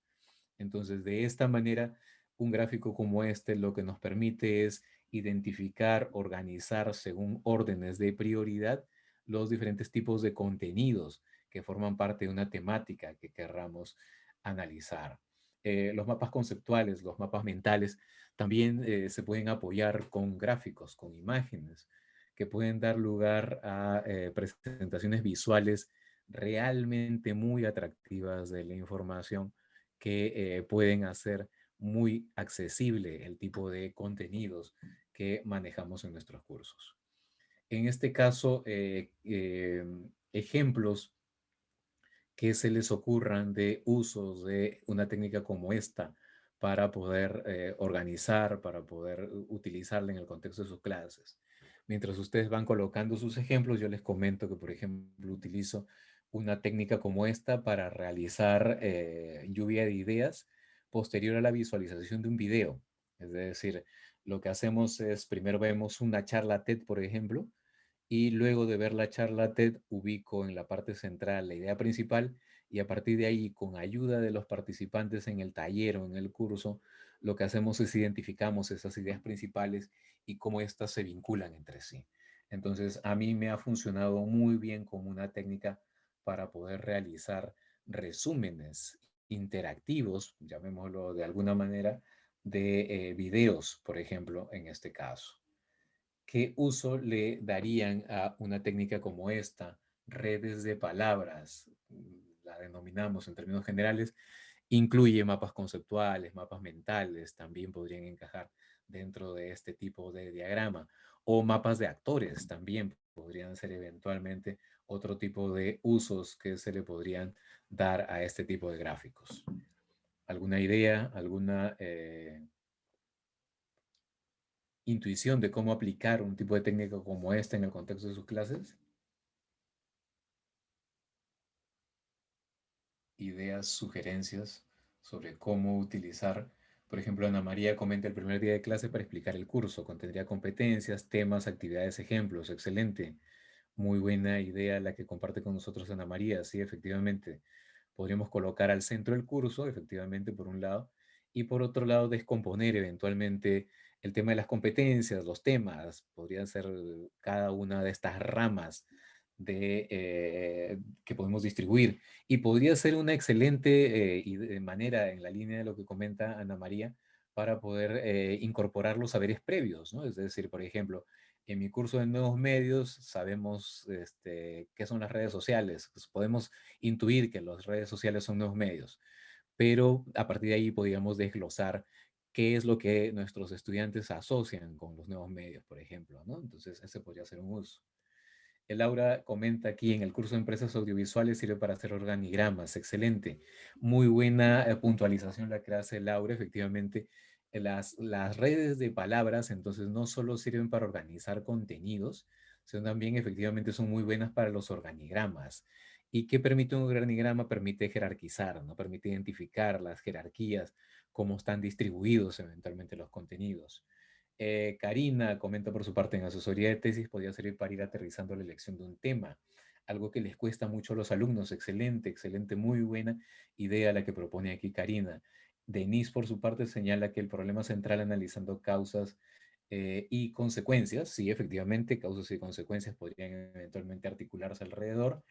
Entonces, de esta manera, un gráfico como este lo que nos permite es identificar, organizar según órdenes de prioridad los diferentes tipos de contenidos que forman parte de una temática que querramos analizar. Eh, los mapas conceptuales, los mapas mentales, también eh, se pueden apoyar con gráficos, con imágenes, que pueden dar lugar a eh, presentaciones visuales realmente muy atractivas de la información que pueden hacer muy accesible el tipo de contenidos que manejamos en nuestros cursos. En este caso, ejemplos que se les ocurran de usos de una técnica como esta para poder eh, organizar, para poder utilizarla en el contexto de sus clases. Mientras ustedes van colocando sus ejemplos, yo les comento que, por ejemplo, utilizo una técnica como esta para realizar eh, lluvia de ideas posterior a la visualización de un video. Es decir, lo que hacemos es, primero vemos una charla TED, por ejemplo, y luego de ver la charla TED ubico en la parte central la idea principal y a partir de ahí con ayuda de los participantes en el taller o en el curso lo que hacemos es identificamos esas ideas principales y cómo éstas se vinculan entre sí. Entonces a mí me ha funcionado muy bien como una técnica para poder realizar resúmenes interactivos, llamémoslo de alguna manera, de eh, videos, por ejemplo, en este caso. ¿Qué uso le darían a una técnica como esta? Redes de palabras, mm, la denominamos en términos generales, incluye mapas conceptuales, mapas mentales, también podrían encajar dentro de este tipo de diagrama. o mapas de actores también podrían ser eventualmente otro tipo de usos que se le podrían dar a este tipo de gráficos. ¿Alguna idea, alguna eh, intuición de cómo aplicar un tipo de técnica como esta en el contexto de sus clases? Ideas, sugerencias sobre cómo utilizar, por ejemplo, Ana María comenta el primer día de clase para explicar el curso, contendría competencias, temas, actividades, ejemplos, excelente. Muy buena idea la que comparte con nosotros Ana María, sí, efectivamente. Podríamos colocar al centro el curso, efectivamente, por un lado, y por otro lado descomponer eventualmente el tema de las competencias, los temas, podrían ser cada una de estas ramas de, eh, que podemos distribuir. Y podría ser una excelente eh, manera, en la línea de lo que comenta Ana María, para poder eh, incorporar los saberes previos, ¿no? Es decir, por ejemplo, en mi curso de nuevos medios sabemos este, qué son las redes sociales. Pues podemos intuir que las redes sociales son nuevos medios, pero a partir de ahí podríamos desglosar qué es lo que nuestros estudiantes asocian con los nuevos medios, por ejemplo, ¿no? Entonces, ese podría ser un uso. El Laura comenta aquí, en el curso de empresas audiovisuales sirve para hacer organigramas. Excelente. Muy buena eh, puntualización la que hace Laura. Efectivamente, las, las redes de palabras entonces no solo sirven para organizar contenidos, sino también efectivamente son muy buenas para los organigramas. ¿Y qué permite un organigrama? Permite jerarquizar, ¿no? Permite identificar las jerarquías, cómo están distribuidos eventualmente los contenidos. Eh, Karina comenta por su parte en asesoría de tesis podría servir para ir aterrizando la elección de un tema, algo que les cuesta mucho a los alumnos. Excelente, excelente, muy buena idea la que propone aquí Karina. Denise por su parte señala que el problema central analizando causas eh, y consecuencias, sí, efectivamente, causas y consecuencias podrían eventualmente articularse alrededor.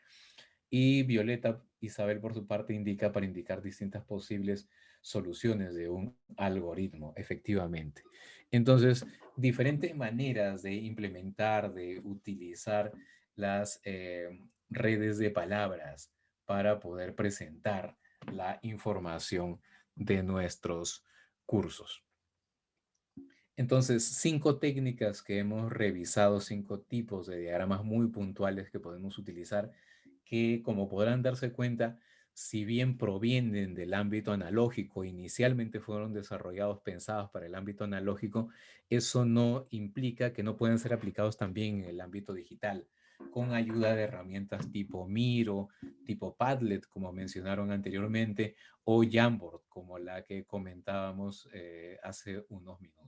Y Violeta Isabel, por su parte, indica para indicar distintas posibles soluciones de un algoritmo, efectivamente. Entonces, diferentes maneras de implementar, de utilizar las eh, redes de palabras para poder presentar la información de nuestros cursos. Entonces, cinco técnicas que hemos revisado, cinco tipos de diagramas muy puntuales que podemos utilizar que como podrán darse cuenta, si bien provienen del ámbito analógico, inicialmente fueron desarrollados, pensados para el ámbito analógico, eso no implica que no puedan ser aplicados también en el ámbito digital, con ayuda de herramientas tipo Miro, tipo Padlet, como mencionaron anteriormente, o Jamboard, como la que comentábamos eh, hace unos minutos.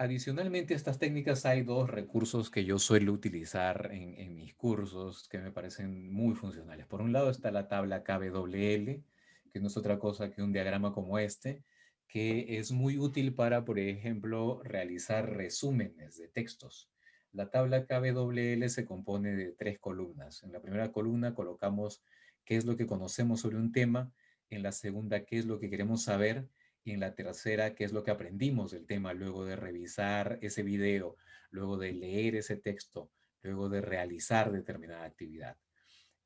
Adicionalmente a estas técnicas hay dos recursos que yo suelo utilizar en, mis cursos que me parecen muy funcionales. Por un lado está la tabla KBWL, que no es otra cosa que un diagrama como este, que es muy útil para, por ejemplo, realizar resúmenes de textos. La tabla KBWL se compone de tres columnas. En la primera columna colocamos qué es lo que conocemos sobre un tema, en la segunda qué es lo que queremos saber y en la tercera, qué es lo que aprendimos del tema luego de revisar ese video, luego de leer ese texto, luego de realizar determinada actividad.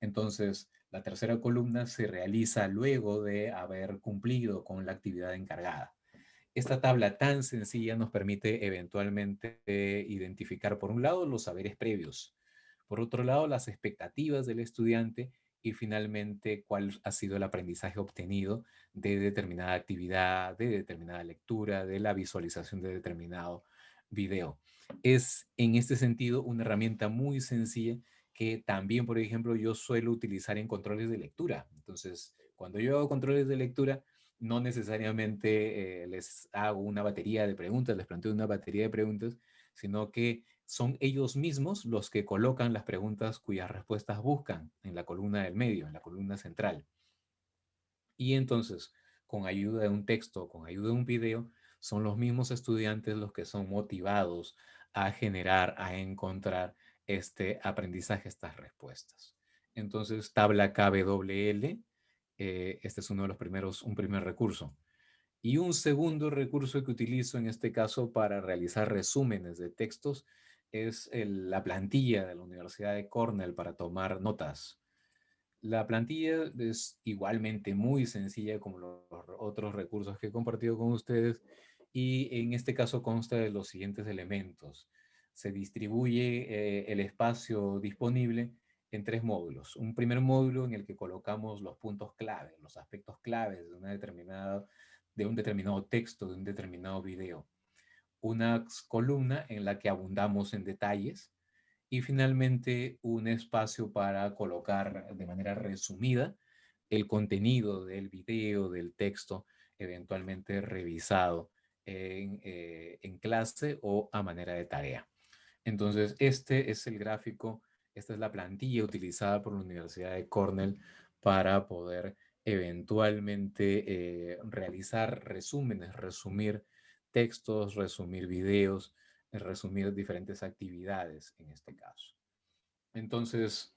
Entonces, la tercera columna se realiza luego de haber cumplido con la actividad encargada. Esta tabla tan sencilla nos permite eventualmente identificar, por un lado, los saberes previos, por otro lado, las expectativas del estudiante y finalmente cuál ha sido el aprendizaje obtenido de determinada actividad, de determinada lectura, de la visualización de determinado video. Es en este sentido una herramienta muy sencilla que también, por ejemplo, yo suelo utilizar en controles de lectura. Entonces, cuando yo hago controles de lectura, no necesariamente eh, les hago una batería de preguntas, les planteo una batería de preguntas, sino que son ellos mismos los que colocan las preguntas cuyas respuestas buscan en la columna del medio, en la columna central. Y entonces, con ayuda de un texto, con ayuda de un video, son los mismos estudiantes los que son motivados a generar, a encontrar este aprendizaje, estas respuestas. Entonces, tabla KBWL, eh, este es uno de los primeros, un primer recurso. Y un segundo recurso que utilizo en este caso para realizar resúmenes de textos es la plantilla de la Universidad de Cornell para tomar notas. La plantilla es igualmente muy sencilla como los otros recursos que he compartido con ustedes y en este caso consta de los siguientes elementos. Se distribuye eh, el espacio disponible en tres módulos. Un primer módulo en el que colocamos los puntos clave, los aspectos claves de, una determinada, de un determinado texto, de un determinado video. Una columna en la que abundamos en detalles y finalmente un espacio para colocar de manera resumida el contenido del video, del texto, eventualmente revisado eh, en, clase o a manera de tarea. Entonces, este es el gráfico, esta es la plantilla utilizada por la Universidad de Cornell para poder eventualmente eh, realizar resúmenes, resumir textos, resumir videos, resumir diferentes actividades en este caso. Entonces,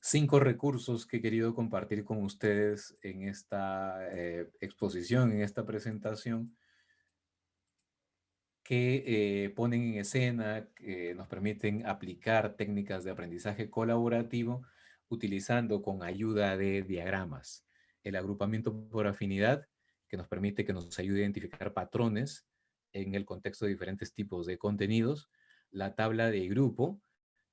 cinco recursos que he querido compartir con ustedes en esta eh, exposición, en esta presentación, que eh, ponen en escena, que nos permiten aplicar técnicas de aprendizaje colaborativo utilizando con ayuda de diagramas. El agrupamiento por afinidad, que nos permite que nos ayude a identificar patrones en el contexto de diferentes tipos de contenidos. La tabla de grupo,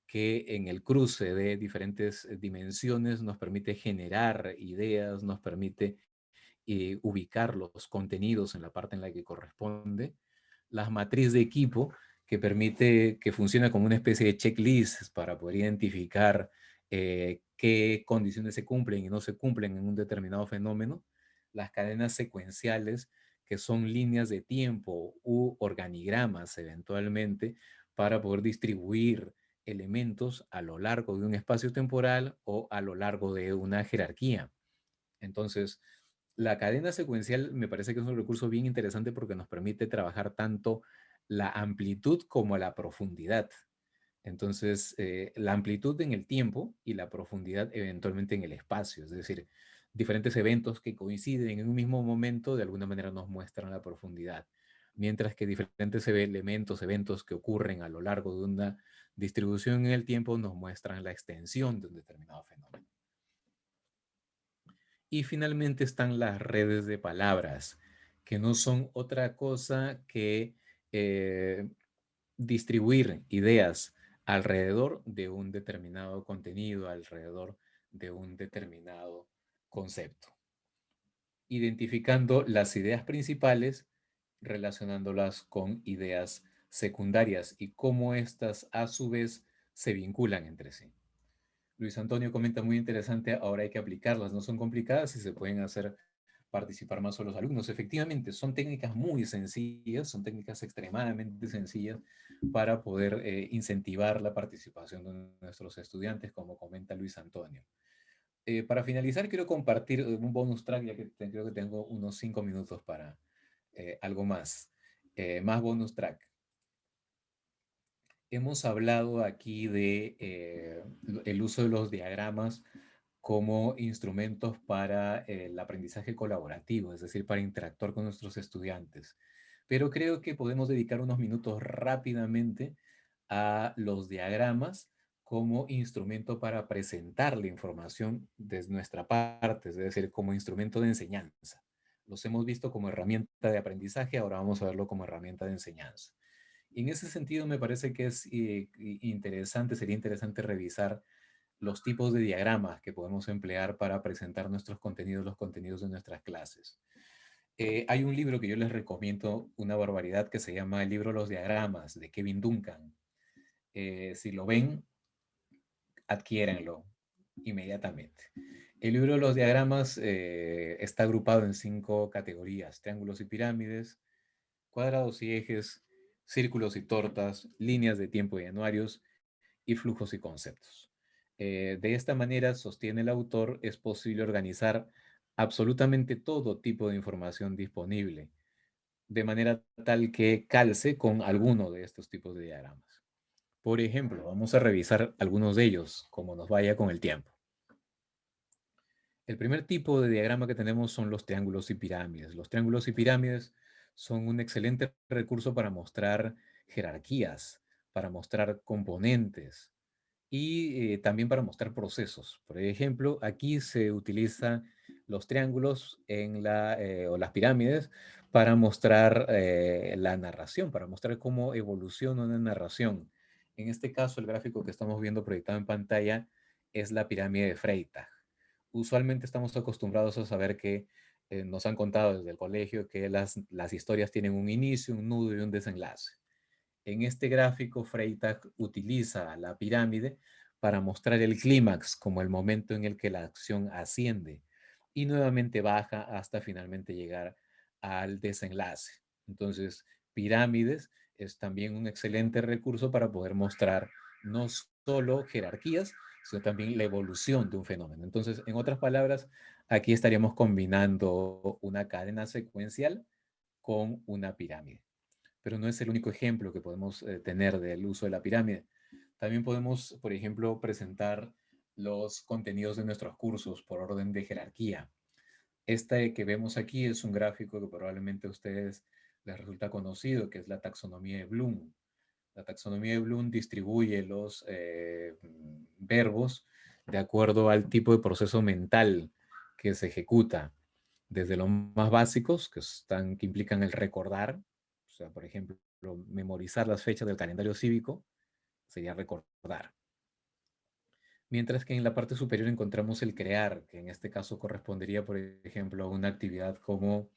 que en el cruce de diferentes dimensiones nos permite generar ideas, nos permite eh, ubicar los contenidos en la parte en la que corresponde la matriz de equipo que permite, que funciona como una especie de checklist para poder identificar eh, qué condiciones se cumplen y no se cumplen en un determinado fenómeno. Las cadenas secuenciales, que son líneas de tiempo u organigramas eventualmente, para poder distribuir elementos a lo largo de un espacio temporal o a lo largo de una jerarquía. Entonces, la cadena secuencial me parece que es un recurso bien interesante porque nos permite trabajar tanto la amplitud como la profundidad. Entonces, eh, la amplitud en el tiempo y la profundidad eventualmente en el espacio. Es decir, diferentes eventos que coinciden en un mismo momento de alguna manera nos muestran la profundidad. Mientras que diferentes elementos, eventos que ocurren a lo largo de una distribución en el tiempo nos muestran la extensión de un determinado fenómeno. Y finalmente están las redes de palabras, que no son otra cosa que eh, distribuir ideas alrededor de un determinado contenido, alrededor de un determinado concepto. Identificando las ideas principales, relacionándolas con ideas secundarias y cómo éstas a su vez se vinculan entre sí. Luis Antonio comenta muy interesante, ahora hay que aplicarlas, no son complicadas y se pueden hacer participar más solo los alumnos. Efectivamente, son técnicas muy sencillas, son técnicas extremadamente sencillas para poder eh, incentivar la participación de nuestros estudiantes, como comenta Luis Antonio. Eh, para finalizar, quiero compartir un bonus track, ya que creo que tengo unos cinco minutos para eh, algo más. más bonus track hemos hablado aquí de eh, el uso de los diagramas como instrumentos para el aprendizaje colaborativo, es decir, para interactuar con nuestros estudiantes. Pero creo que podemos dedicar unos minutos rápidamente a los diagramas como instrumento para presentar la información desde nuestra parte, es decir, como instrumento de enseñanza. Los hemos visto como herramienta de aprendizaje, ahora vamos a verlo como herramienta de enseñanza en ese sentido me parece que es eh, interesante, sería interesante revisar los tipos de diagramas que podemos emplear para presentar nuestros contenidos, los contenidos de nuestras clases. Eh, hay un libro que yo les recomiendo, una barbaridad, que se llama El libro Los Diagramas, de Kevin Duncan. Eh, si lo ven, adquiérenlo inmediatamente. El libro los diagramas está agrupado en cinco categorías, triángulos y pirámides, cuadrados y ejes, círculos y tortas, líneas de tiempo y anuarios, y flujos y conceptos. Eh, de esta manera, sostiene el autor, es posible organizar absolutamente todo tipo de información disponible, de manera tal que calce con alguno de estos tipos de diagramas. Por ejemplo, vamos a revisar algunos de ellos, como nos vaya con el tiempo. El primer tipo de diagrama que tenemos son los triángulos y pirámides. Los triángulos y pirámides son un excelente recurso para mostrar jerarquías, para mostrar componentes y eh, también para mostrar procesos. Por ejemplo, aquí se utiliza los triángulos en eh, o las pirámides para mostrar eh, la narración, para mostrar cómo evoluciona una narración. En este caso, el gráfico que estamos viendo proyectado en pantalla es la pirámide de Freytag. Usualmente estamos acostumbrados a saber que eh, nos han contado desde el colegio que las, las historias tienen un inicio, un nudo y un desenlace. En este gráfico, Freytag utiliza la pirámide para mostrar el clímax como el momento en el que la acción asciende y nuevamente baja hasta finalmente llegar al desenlace. Entonces, pirámides es también un excelente recurso para poder mostrar no solo jerarquías, sino también la evolución de un fenómeno. Entonces, en otras palabras, aquí estaríamos combinando una cadena secuencial con una pirámide. Pero no es el único ejemplo que podemos eh, tener del uso de la pirámide. También podemos, por ejemplo, presentar los contenidos de nuestros cursos por orden de jerarquía. Este que vemos aquí es un gráfico que probablemente a ustedes les resulta conocido, que es la taxonomía de Bloom. La taxonomía de Bloom distribuye los eh, verbos de acuerdo al tipo de proceso mental que se ejecuta, desde los más básicos, que, están, que implican el recordar, o sea, por ejemplo, memorizar las fechas del calendario cívico, sería recordar. Mientras que en la parte superior encontramos el crear, que en este caso correspondería, por ejemplo, a una actividad como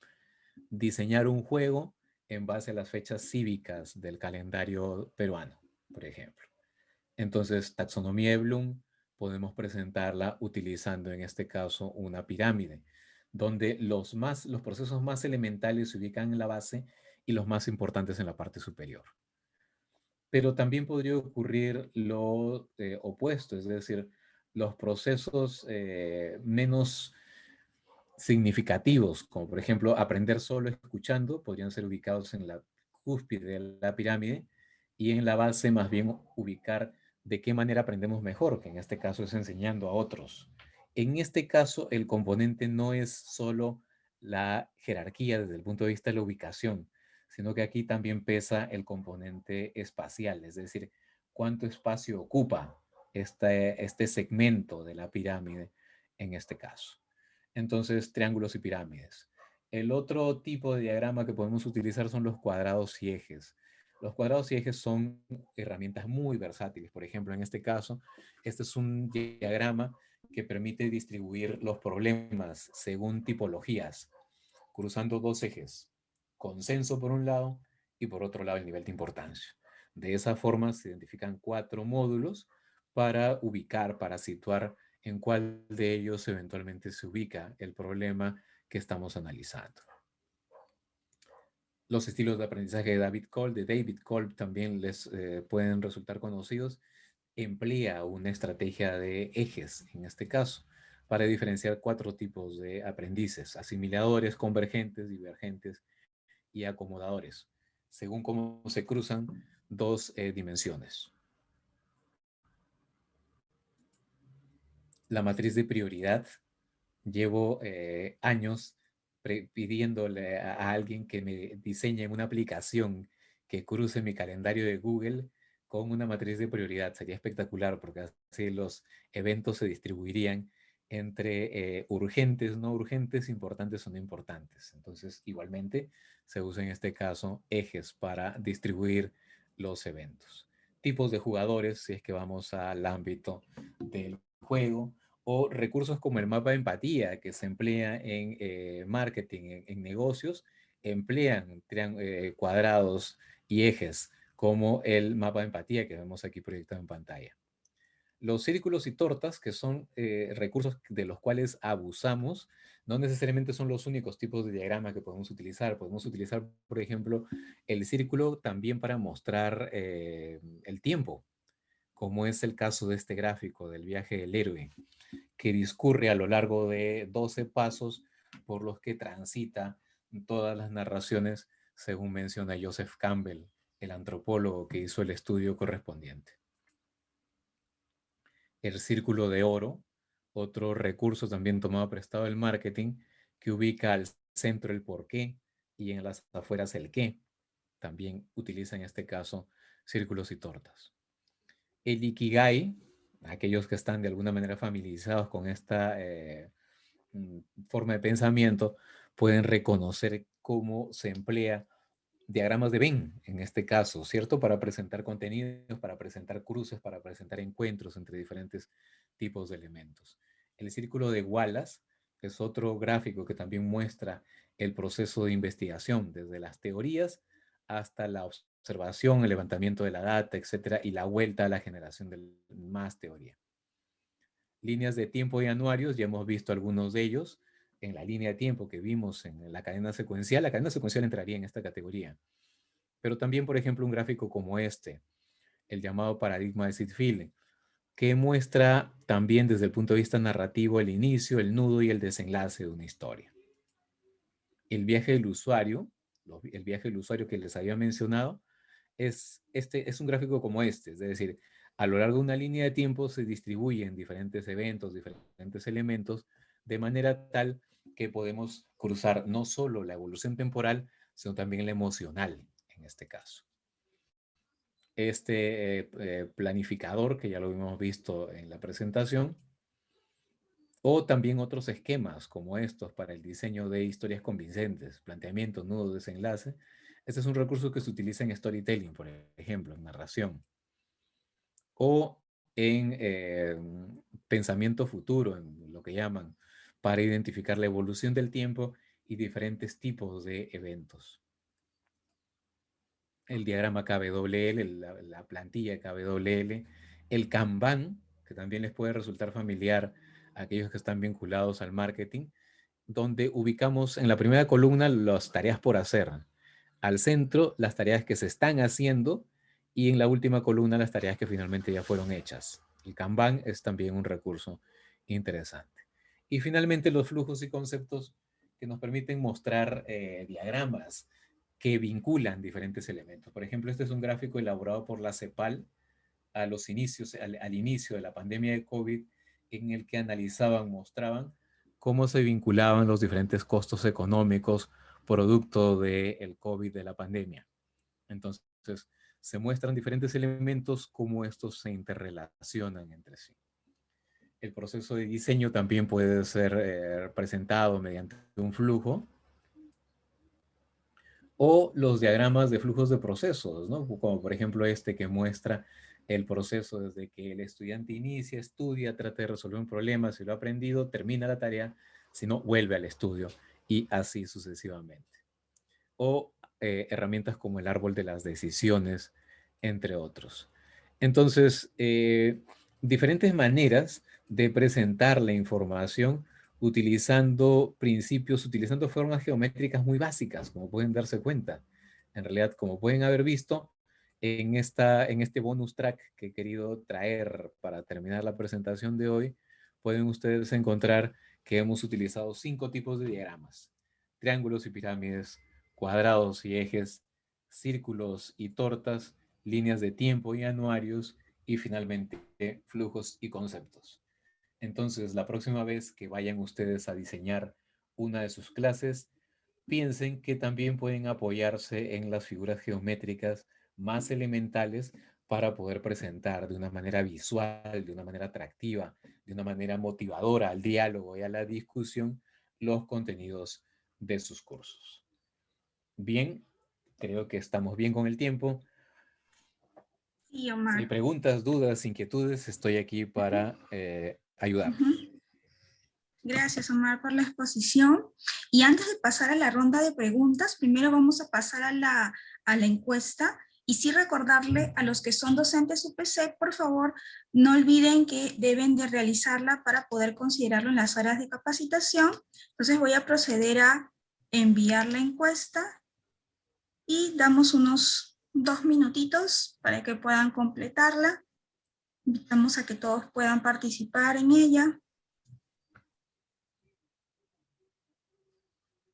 diseñar un juego en base a las fechas cívicas del calendario peruano, por ejemplo. Entonces, taxonomía de podemos presentarla utilizando en este caso una pirámide, donde los, más, los procesos más elementales se ubican en la base y los más importantes en la parte superior pero también podría ocurrir lo eh, opuesto, es decir, los procesos eh, menos significativos, como por ejemplo aprender solo escuchando, podrían ser ubicados en la cúspide de la pirámide y en la base más bien ubicar de qué manera aprendemos mejor, que en este caso es enseñando a otros. En este caso, el componente no es solo la jerarquía desde el punto de vista de la ubicación, sino que aquí también pesa el componente espacial, es decir, cuánto espacio ocupa este, este segmento de la pirámide en este caso. Entonces, triángulos y pirámides. El otro tipo de diagrama que podemos utilizar son los cuadrados y ejes. Los cuadrados y ejes son herramientas muy versátiles. Por ejemplo, en este caso, este es un diagrama que permite distribuir los problemas según tipologías, cruzando dos ejes consenso por un lado y por otro lado el nivel de importancia. De esa forma se identifican cuatro módulos para ubicar, para situar en cuál de ellos eventualmente se ubica el problema que estamos analizando. Los estilos de aprendizaje de David Kolb, de David Kolb también les eh, pueden resultar conocidos. Emplea una estrategia de ejes, en este caso, para diferenciar cuatro tipos de aprendices, asimiladores, convergentes, divergentes y acomodadores, según cómo se cruzan dos eh, dimensiones. La matriz de prioridad, llevo eh, años pidiéndole a, alguien que me diseñe una aplicación que cruce mi calendario de Google con una matriz de prioridad. Sería espectacular porque así los eventos se distribuirían entre eh, urgentes, no urgentes, importantes o no importantes. Entonces, igualmente, se usa en este caso ejes para distribuir los eventos. Tipos de jugadores, si es que vamos al ámbito del juego, o recursos como el mapa de empatía que se emplea en eh, marketing, en, negocios, emplean eh, cuadrados y ejes como el mapa de empatía que vemos aquí proyectado en pantalla. Los círculos y tortas, que son eh, recursos de los cuales abusamos, no necesariamente son los únicos tipos de diagrama que podemos utilizar. Podemos utilizar, por ejemplo, el círculo también para mostrar eh, el tiempo, como es el caso de este gráfico del viaje del héroe, que discurre a lo largo de 12 pasos por los que transita todas las narraciones, según menciona Joseph Campbell, el antropólogo que hizo el estudio correspondiente el círculo de oro, otro recurso también tomado prestado del marketing, que ubica al centro el por qué y en las afueras el qué. También utiliza en este caso círculos y tortas. El Ikigai, aquellos que están de alguna manera familiarizados con esta, eh, mm, forma de pensamiento pueden reconocer cómo se emplea diagramas de Venn, en este caso, ¿cierto? Para presentar contenidos, para presentar cruces, para presentar encuentros entre diferentes tipos de elementos. El círculo de Wallace es otro gráfico que también muestra el proceso de investigación, desde las teorías hasta la observación, el levantamiento de la data, etcétera, y la vuelta a la generación de más teoría. Líneas de tiempo y anuarios, ya hemos visto algunos de ellos, en la línea de tiempo que vimos en la cadena secuencial, la cadena secuencial entraría en esta categoría. Pero también, por ejemplo, un gráfico como este, el llamado paradigma de Seed que muestra también desde el punto de vista narrativo el inicio, el nudo y el desenlace de una historia. El viaje del usuario, el viaje del usuario que les había mencionado, es, este, es un gráfico como este, es decir, a lo largo de una línea de tiempo se distribuyen diferentes eventos, diferentes elementos, de manera tal que podemos cruzar no solo la evolución temporal, sino también la emocional en este caso. Este eh, eh, planificador, que ya lo hemos visto en la presentación, o también otros esquemas como estos para el diseño de historias convincentes, planteamiento, nudo, desenlace. Este es un recurso que se utiliza en storytelling, por ejemplo, en narración. O en eh, pensamiento futuro, en lo que llaman para identificar la evolución del tiempo y diferentes tipos de eventos. El diagrama KWL, la, la plantilla KWL, el Kanban, que también les puede resultar familiar a aquellos que están vinculados al marketing, donde ubicamos en la primera columna las tareas por hacer, al centro las tareas que se están haciendo y en la última columna las tareas que finalmente ya fueron hechas. El Kanban es también un recurso interesante. Y finalmente los flujos y conceptos que nos permiten mostrar eh, diagramas que vinculan diferentes elementos. Por ejemplo, este es un gráfico elaborado por la CEPAL a los inicios, al, inicio de la pandemia de COVID, en el que analizaban, mostraban cómo se vinculaban los diferentes costos económicos producto del COVID de la pandemia. Entonces, se muestran diferentes elementos, cómo estos se interrelacionan entre sí. El proceso de diseño también puede ser eh, presentado mediante un flujo. O los diagramas de flujos de procesos, ¿no? Como por ejemplo este que muestra el proceso desde que el estudiante inicia, estudia, trata de resolver un problema, si lo ha aprendido, termina la tarea, si no, vuelve al estudio y así sucesivamente. O eh, herramientas como el árbol de las decisiones, entre otros. Entonces, eh, diferentes maneras de presentar la información utilizando principios, utilizando formas geométricas muy básicas, como pueden darse cuenta. En realidad, como pueden haber visto, en, esta, en este bonus track que he querido traer para terminar la presentación de hoy, pueden ustedes encontrar que hemos utilizado cinco tipos de diagramas. Triángulos y pirámides, cuadrados y ejes, círculos y tortas, líneas de tiempo y anuarios, y finalmente flujos y conceptos. Entonces, la próxima vez que vayan ustedes a diseñar una de sus clases, piensen que también pueden apoyarse en las figuras geométricas más elementales para poder presentar de una manera visual, de una manera atractiva, de una manera motivadora al diálogo y a la discusión los contenidos de sus cursos. Bien, creo que estamos bien con el tiempo. Si hay preguntas, dudas, inquietudes, estoy aquí para eh, ayudar. Gracias, Omar, por la exposición. Y antes de pasar a la ronda de preguntas, primero vamos a pasar a la, a la encuesta. Y sí recordarle a los que son docentes UPC, por favor, no olviden que deben de realizarla para poder considerarlo en las áreas de capacitación. Entonces voy a proceder a enviar la encuesta y damos unos dos minutitos para que puedan completarla. Invitamos a que todos puedan participar en ella.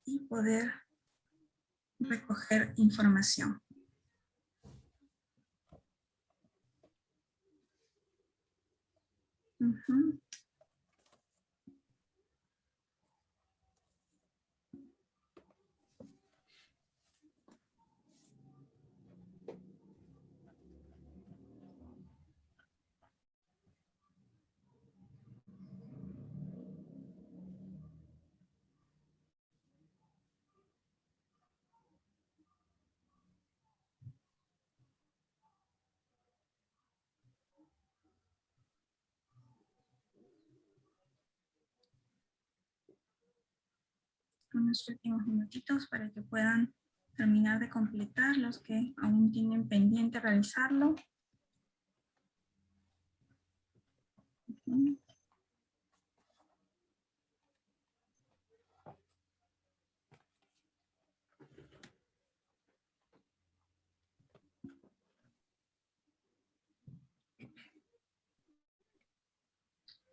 Y poder recoger información. Mm-hmm. Unos últimos minutitos para que puedan terminar de completar los que aún tienen pendiente realizarlo.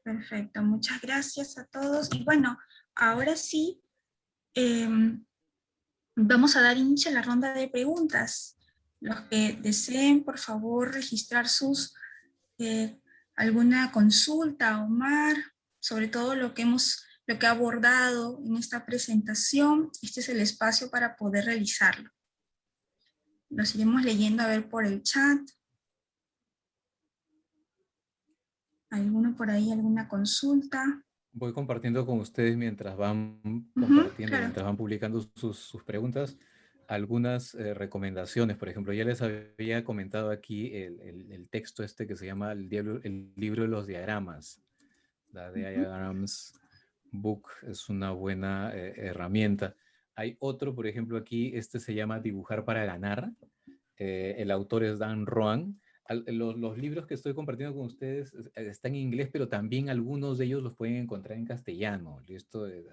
Perfecto, muchas gracias a todos. Y bueno, ahora sí, em, vamos a dar inicio a la ronda de preguntas. Los que deseen, por favor, registrar sus, eh, alguna consulta, Omar, sobre todo lo que hemos lo que ha abordado en esta presentación, este es el espacio para poder realizarlo. Lo seguimos leyendo a ver por el chat. ¿Alguno por ahí, alguna consulta? Voy compartiendo con ustedes mientras van compartiendo, mientras van publicando sus, preguntas, algunas eh, recomendaciones. Por ejemplo, ya les había comentado aquí el, texto este que se llama el, el, libro de los diagramas. La Diagrams Book es una buena eh, herramienta. Hay otro, por ejemplo, aquí, este se llama Dibujar para ganar. Eh, el autor es Dan Roan los, libros que estoy compartiendo con ustedes eh, están en inglés, pero también algunos de ellos los pueden encontrar en castellano. Esto eh,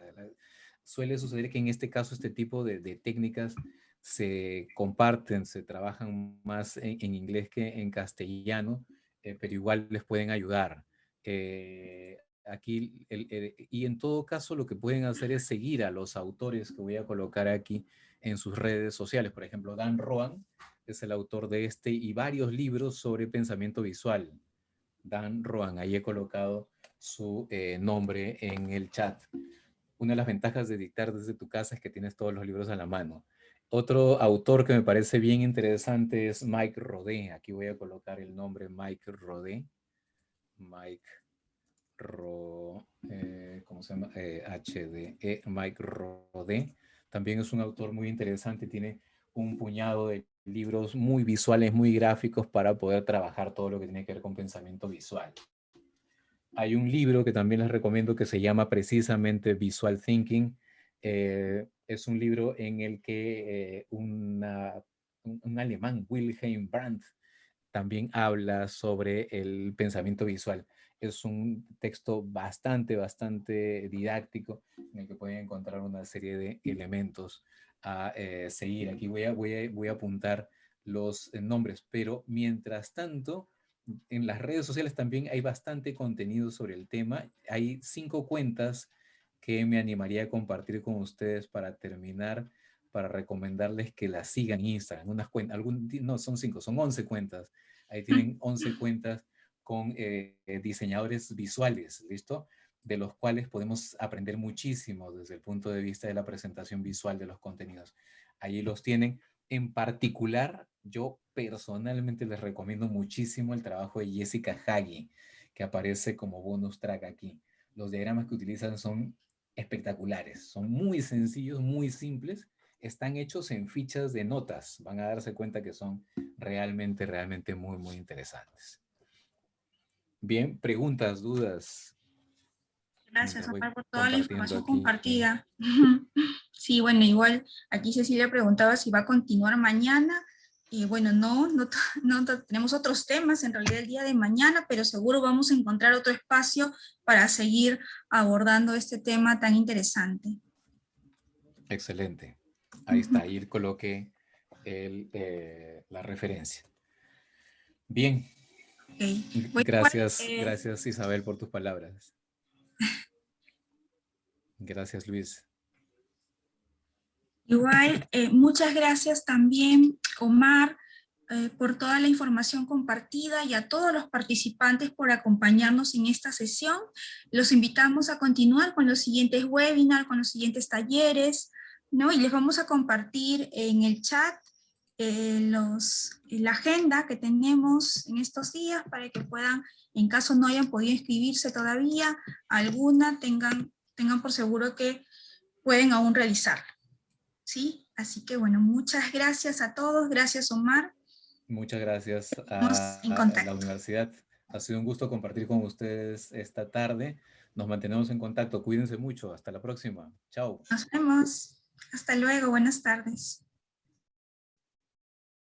suele suceder que en este caso este tipo de, técnicas se comparten, se trabajan más en, inglés que en castellano, eh, pero igual les pueden ayudar. aquí, y en todo caso lo que pueden hacer es seguir a los autores que voy a colocar aquí en sus redes sociales. Por ejemplo, Dan Roan es el autor de este y varios libros sobre pensamiento visual. Dan Roan, ahí he colocado su eh, nombre en el chat. Una de las ventajas de dictar desde tu casa es que tienes todos los libros a la mano. Otro autor que me parece bien interesante es Mike Rodé. Aquí voy a colocar el nombre Mike Rodé. Mike Ro, eh, ¿cómo se llama? HDE, eh, Mike Rodé. También es un autor muy interesante, tiene un puñado de libros muy visuales, muy gráficos para poder trabajar todo lo que tiene que ver con pensamiento visual. Hay un libro que también les recomiendo que se llama precisamente Visual Thinking. Eh, es un libro en el que eh, un, alemán, Wilhelm Brandt, también habla sobre el pensamiento visual. Es un texto bastante, bastante didáctico en el que pueden encontrar una serie de elementos a eh, seguir. Aquí voy a, voy, a, voy a apuntar los eh, nombres, pero mientras tanto, en las redes sociales también hay bastante contenido sobre el tema. Hay cinco cuentas que me animaría a compartir con ustedes para terminar, para recomendarles que las sigan en Instagram. Unas cuentas, algún, no, son cinco, son once cuentas. Ahí tienen once cuentas con eh, diseñadores visuales, ¿listo? De los cuales podemos aprender muchísimo desde el punto de vista de la presentación visual de los contenidos. Allí los tienen. En particular, yo personalmente les recomiendo muchísimo el trabajo de Jessica Hagi, que aparece como bonus track aquí. Los diagramas que utilizan son espectaculares, son muy sencillos, muy simples, están hechos en fichas de notas. Van a darse cuenta que son realmente, realmente muy, muy interesantes. Bien, preguntas, dudas, Gracias, Omar, por toda la información compartida. Sí, bueno, igual aquí Cecilia preguntaba si va a continuar mañana. Y bueno, no, no, no, tenemos otros temas en realidad el día de mañana, pero seguro vamos a encontrar otro espacio para seguir abordando este tema tan interesante. Excelente. Ahí está, ahí coloqué el, eh, la referencia. Bien. Gracias, eh, gracias Isabel por tus palabras. Gracias, Luis. Igual, eh, muchas gracias también, Omar, eh, por toda la información compartida y a todos los participantes por acompañarnos en esta sesión. Los invitamos a continuar con los siguientes webinars, con los siguientes talleres, ¿no? Y les vamos a compartir en el chat eh, los, la agenda que tenemos en estos días para que puedan, en caso no hayan podido inscribirse todavía, alguna tengan tengan por seguro que pueden aún realizarlo. ¿Sí? Así que bueno, muchas gracias a todos. Gracias, Omar. Muchas gracias a, la universidad. Ha sido un gusto compartir con ustedes esta tarde. Nos mantenemos en contacto. Cuídense mucho. Hasta la próxima. Chao. Nos vemos. Hasta luego. Buenas tardes.